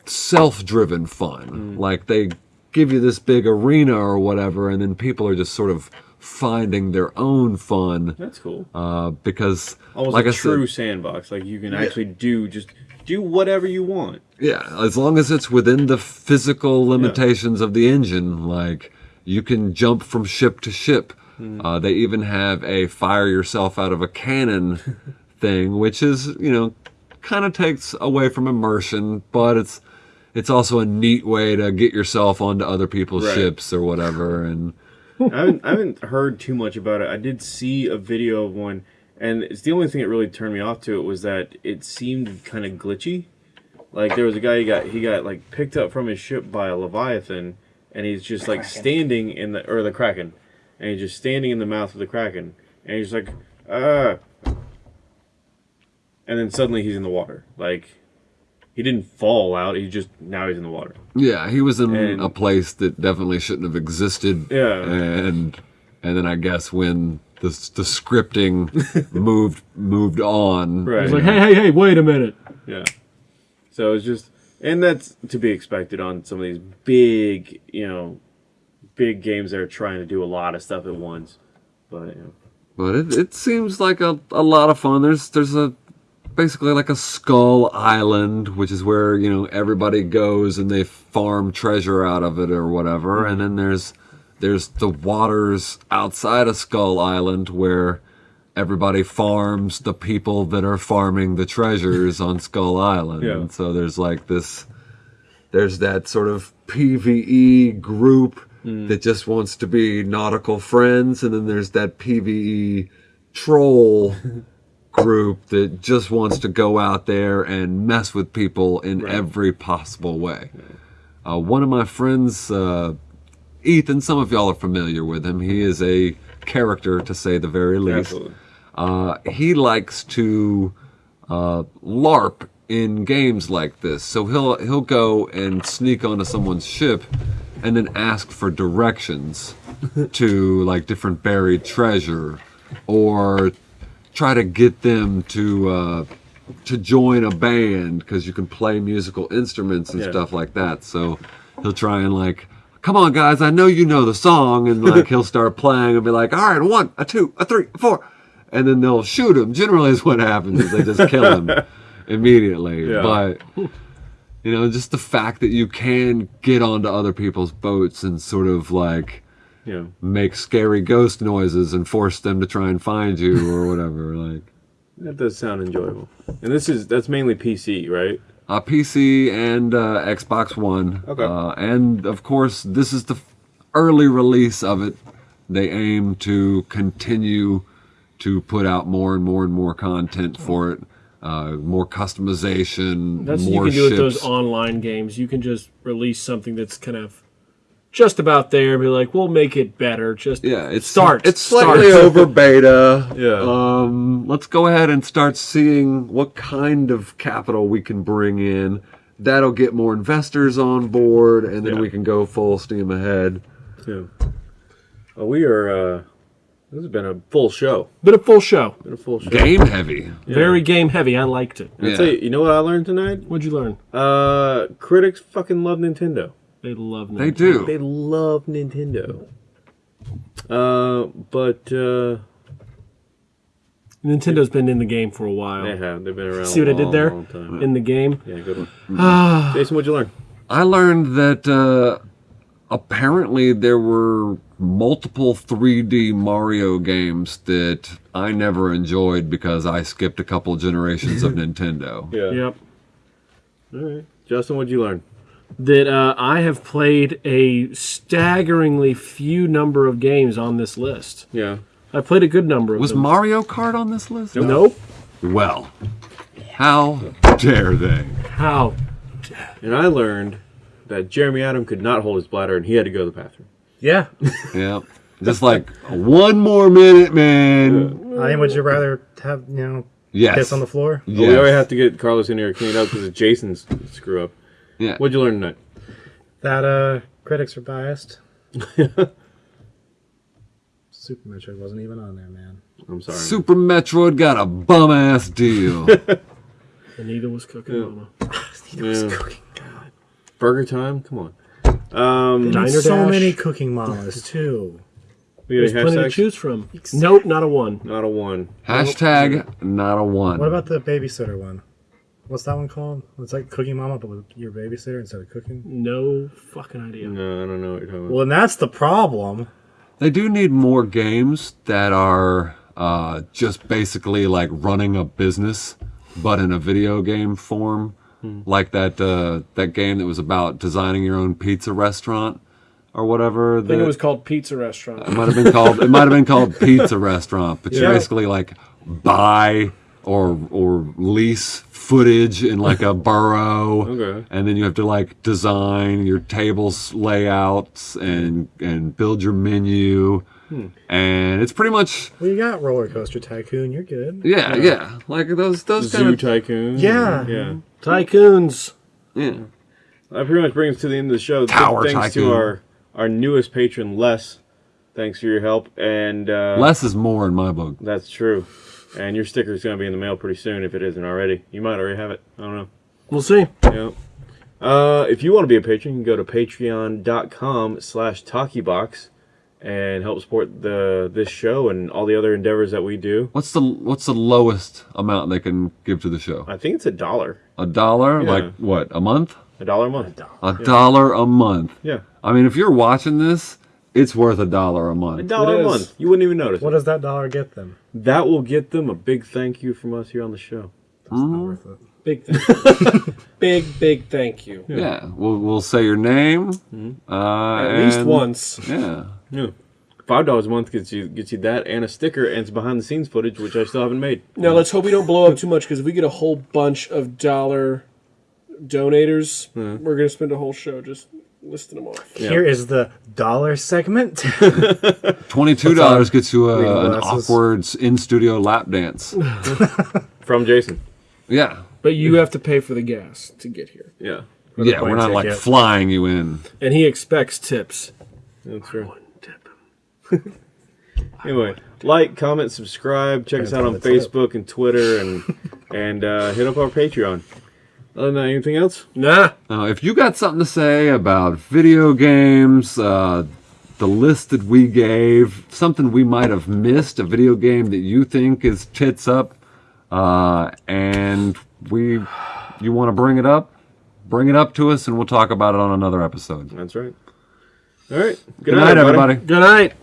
self-driven fun. Like they give you this big arena or whatever, and then people are just sort of finding their own fun That's cool. uh, because, Almost like a I true said, sandbox. Like you can actually do just do whatever you want. Yeah, as long as it's within the physical limitations of the engine, like you can jump from ship to ship. Uh, they even have a fire yourself out of a cannon thing, which is you know kind of takes away from immersion, but it's it's also a neat way to get yourself onto other people's Right. ships or whatever. And I haven't, I haven't heard too much about it. I did see a video of one, and it's the only thing that really turned me off to it was that it seemed kind of glitchy. Like there was a guy he got he got like picked up from his ship by a leviathan, and he's just like standing in the or the kraken, and he's just standing in the mouth of the kraken, and he's like, ah, and then suddenly he's in the water. Like he didn't fall out. He just now he's in the water. yeah, he was in And- a place that definitely shouldn't have existed. Yeah. and and then I guess when the the scripting moved moved on, Right. It's like, hey, hey, hey, wait a minute. Yeah. So it's just, and that's to be expected on some of these big, you know, big games that are trying to do a lot of stuff at once. But you know, But it, it seems like a, a lot of fun. There's there's a basically like a skull island, which is where you know everybody goes and they farm treasure out of it or whatever. And then there's there's the waters outside of Skull Island where everybody farms the people that are farming the treasures on Skull Island. Yeah. And so there's like this there's that sort of PVE group that just wants to be nautical friends, and then there's that PVE troll group that just wants to go out there and mess with people in Right. every possible way. Uh, one of my friends, uh, Ethan, some of y'all are familiar with him. He is a character, to say the very least. Absolutely. Uh, he likes to uh, LARP in games like this. So he'll he'll go and sneak onto someone's ship, and then ask for directions to like different buried treasure, or try to get them to uh, to join a band because you can play musical instruments and Yeah. stuff like that. So he'll try and like. Come on, guys! I know you know the song, and like he'll start playing and be like, "All right, one, a two, a three, a four and then they'll shoot him. Generally, is what happens is they just kill him immediately. Yeah. But you know, just the fact that you can get onto other people's boats and sort of like Yeah. make scary ghost noises and force them to try and find you or whatever. Like That does sound enjoyable. And this is that's mainly PC, right? uh, PC and uh, Xbox One. Okay. Uh, and of course, this is the early release of it. They aim to continue to put out more and more and more content for it. Uh, more customization. That's what you more can do with those online games. You can just release something that's kind of just about there and be like, we'll make it better. Just Yeah, it's start. It's start. slightly over beta. Yeah. Um, let's go ahead and start seeing what kind of capital we can bring in. That'll get more investors on board, and then Yeah. we can go full steam ahead. Yeah. Well, we are. uh This has been a full show. Been a full show. Been a full show. Game heavy. Yeah. Very game heavy. I liked it. I'll Yeah. you, you know what I learned tonight? What'd you learn? Uh, critics fucking love Nintendo. They love They Nintendo. do. They love Nintendo. Uh, but uh, Nintendo's been in the game for a while. they have. They've been around. See a what I did there? long time. In the game. Yeah, good one. Jason, what'd you learn? I learned that uh, apparently there were multiple 3D Mario games that I never enjoyed because I skipped a couple generations of Nintendo. Yeah. yep. All right. Justin, what'd you learn? That uh, I have played a staggeringly few number of games on this list. Yeah. I played a good number of Was them. Mario Kart on this list? nope. Well, how dare they? How? And I learned that Jeremy Adam could not hold his bladder and he had to go to the bathroom. Yeah. Yeah. Just like one more minute, man. I mean, would you rather have you know Yes. piss on the floor? But we already have to get Carlos in here cleaned up because it's Jason's screw up. Yeah. What'd you learn tonight? That uh, critics are biased. Super Metroid wasn't even on there, man. I'm sorry. Super Metroid got a bum ass deal. Anita was cooking. Mama. Yeah. Burger time? Come on. Um, Diner so Dash. many cooking mamas too. we There's got plenty to choose from. Nope, not a one. Not a one. Hashtag not a one. What about the babysitter one? What's that one called? It's like cooking mama, but with your babysitter instead of cooking. No fucking idea. No, I don't know what you're talking about. Well, and that's the problem. They do need more games that are uh, just basically like running a business, but in a video game form, like that uh, that game that was about designing your own pizza restaurant or whatever. I think it was called Pizza Restaurant. It might have been called. It might have been called Pizza Restaurant, but you basically like buy or or lease footage in like a borough, Okay. and then you have to like design your tables layouts and and build your menu, and it's pretty much Well, you got Roller Coaster Tycoon. You're good. yeah yeah like those those Zoo kind of Tycoon. Yeah. Yeah. Tycoons. yeah. That pretty much brings us to the end of the show. Tower Thanks Tycoon. to our, our newest patron, Les. Thanks for your help. And uh, Less is more in my book. that's true. And your sticker is going to be in the mail pretty soon if it isn't already. You might already have it. I don't know. We'll see. Yeah. Uh, if you want to be a patron, you can go to patreon.com slash talkiebox and help support the this show and all the other endeavors that we do. What's the what's the lowest amount they can give to the show? I think it's a dollar. A dollar? Yeah. Like what? A month? A dollar a month. A dollar a month. Yeah. I mean, if you're watching this, it's worth a dollar a month. A dollar It a is. month. You wouldn't even notice. What does that dollar get them? That will get them a big thank you from us here on the show. That's not worth it. Big thank you. big, big thank you. Yeah, we'll we'll say your name. Uh, At least once. Yeah. Yeah. Five dollars a month gets you gets you that and a sticker and it's behind the scenes footage, which I still haven't made. Now let's hope we don't blow up too much because if we get a whole bunch of dollar donators, we're gonna spend a whole show just listing them off. Yeah. Here is the dollar segment. Twenty-two dollars gets you uh, a, an awkward in-studio lap dance. From Jason. Yeah, But you have to pay for the gas to get here, Yeah. yeah. We're not like flying you in. and he expects tips. That's true. Wouldn't tip him. Anyway, like, comment, subscribe, check us out on Depends on the Facebook and Twitter and and uh, hit up our Patreon. Other than that, anything else? Nah. Now, if you got something to say about video games, uh, the list that we gave, something we might have missed, a video game that you think is tits up, uh, and we, you want to bring it up, bring it up to us, and we'll talk about it on another episode. That's right. All right. Good, night, everybody. Good night.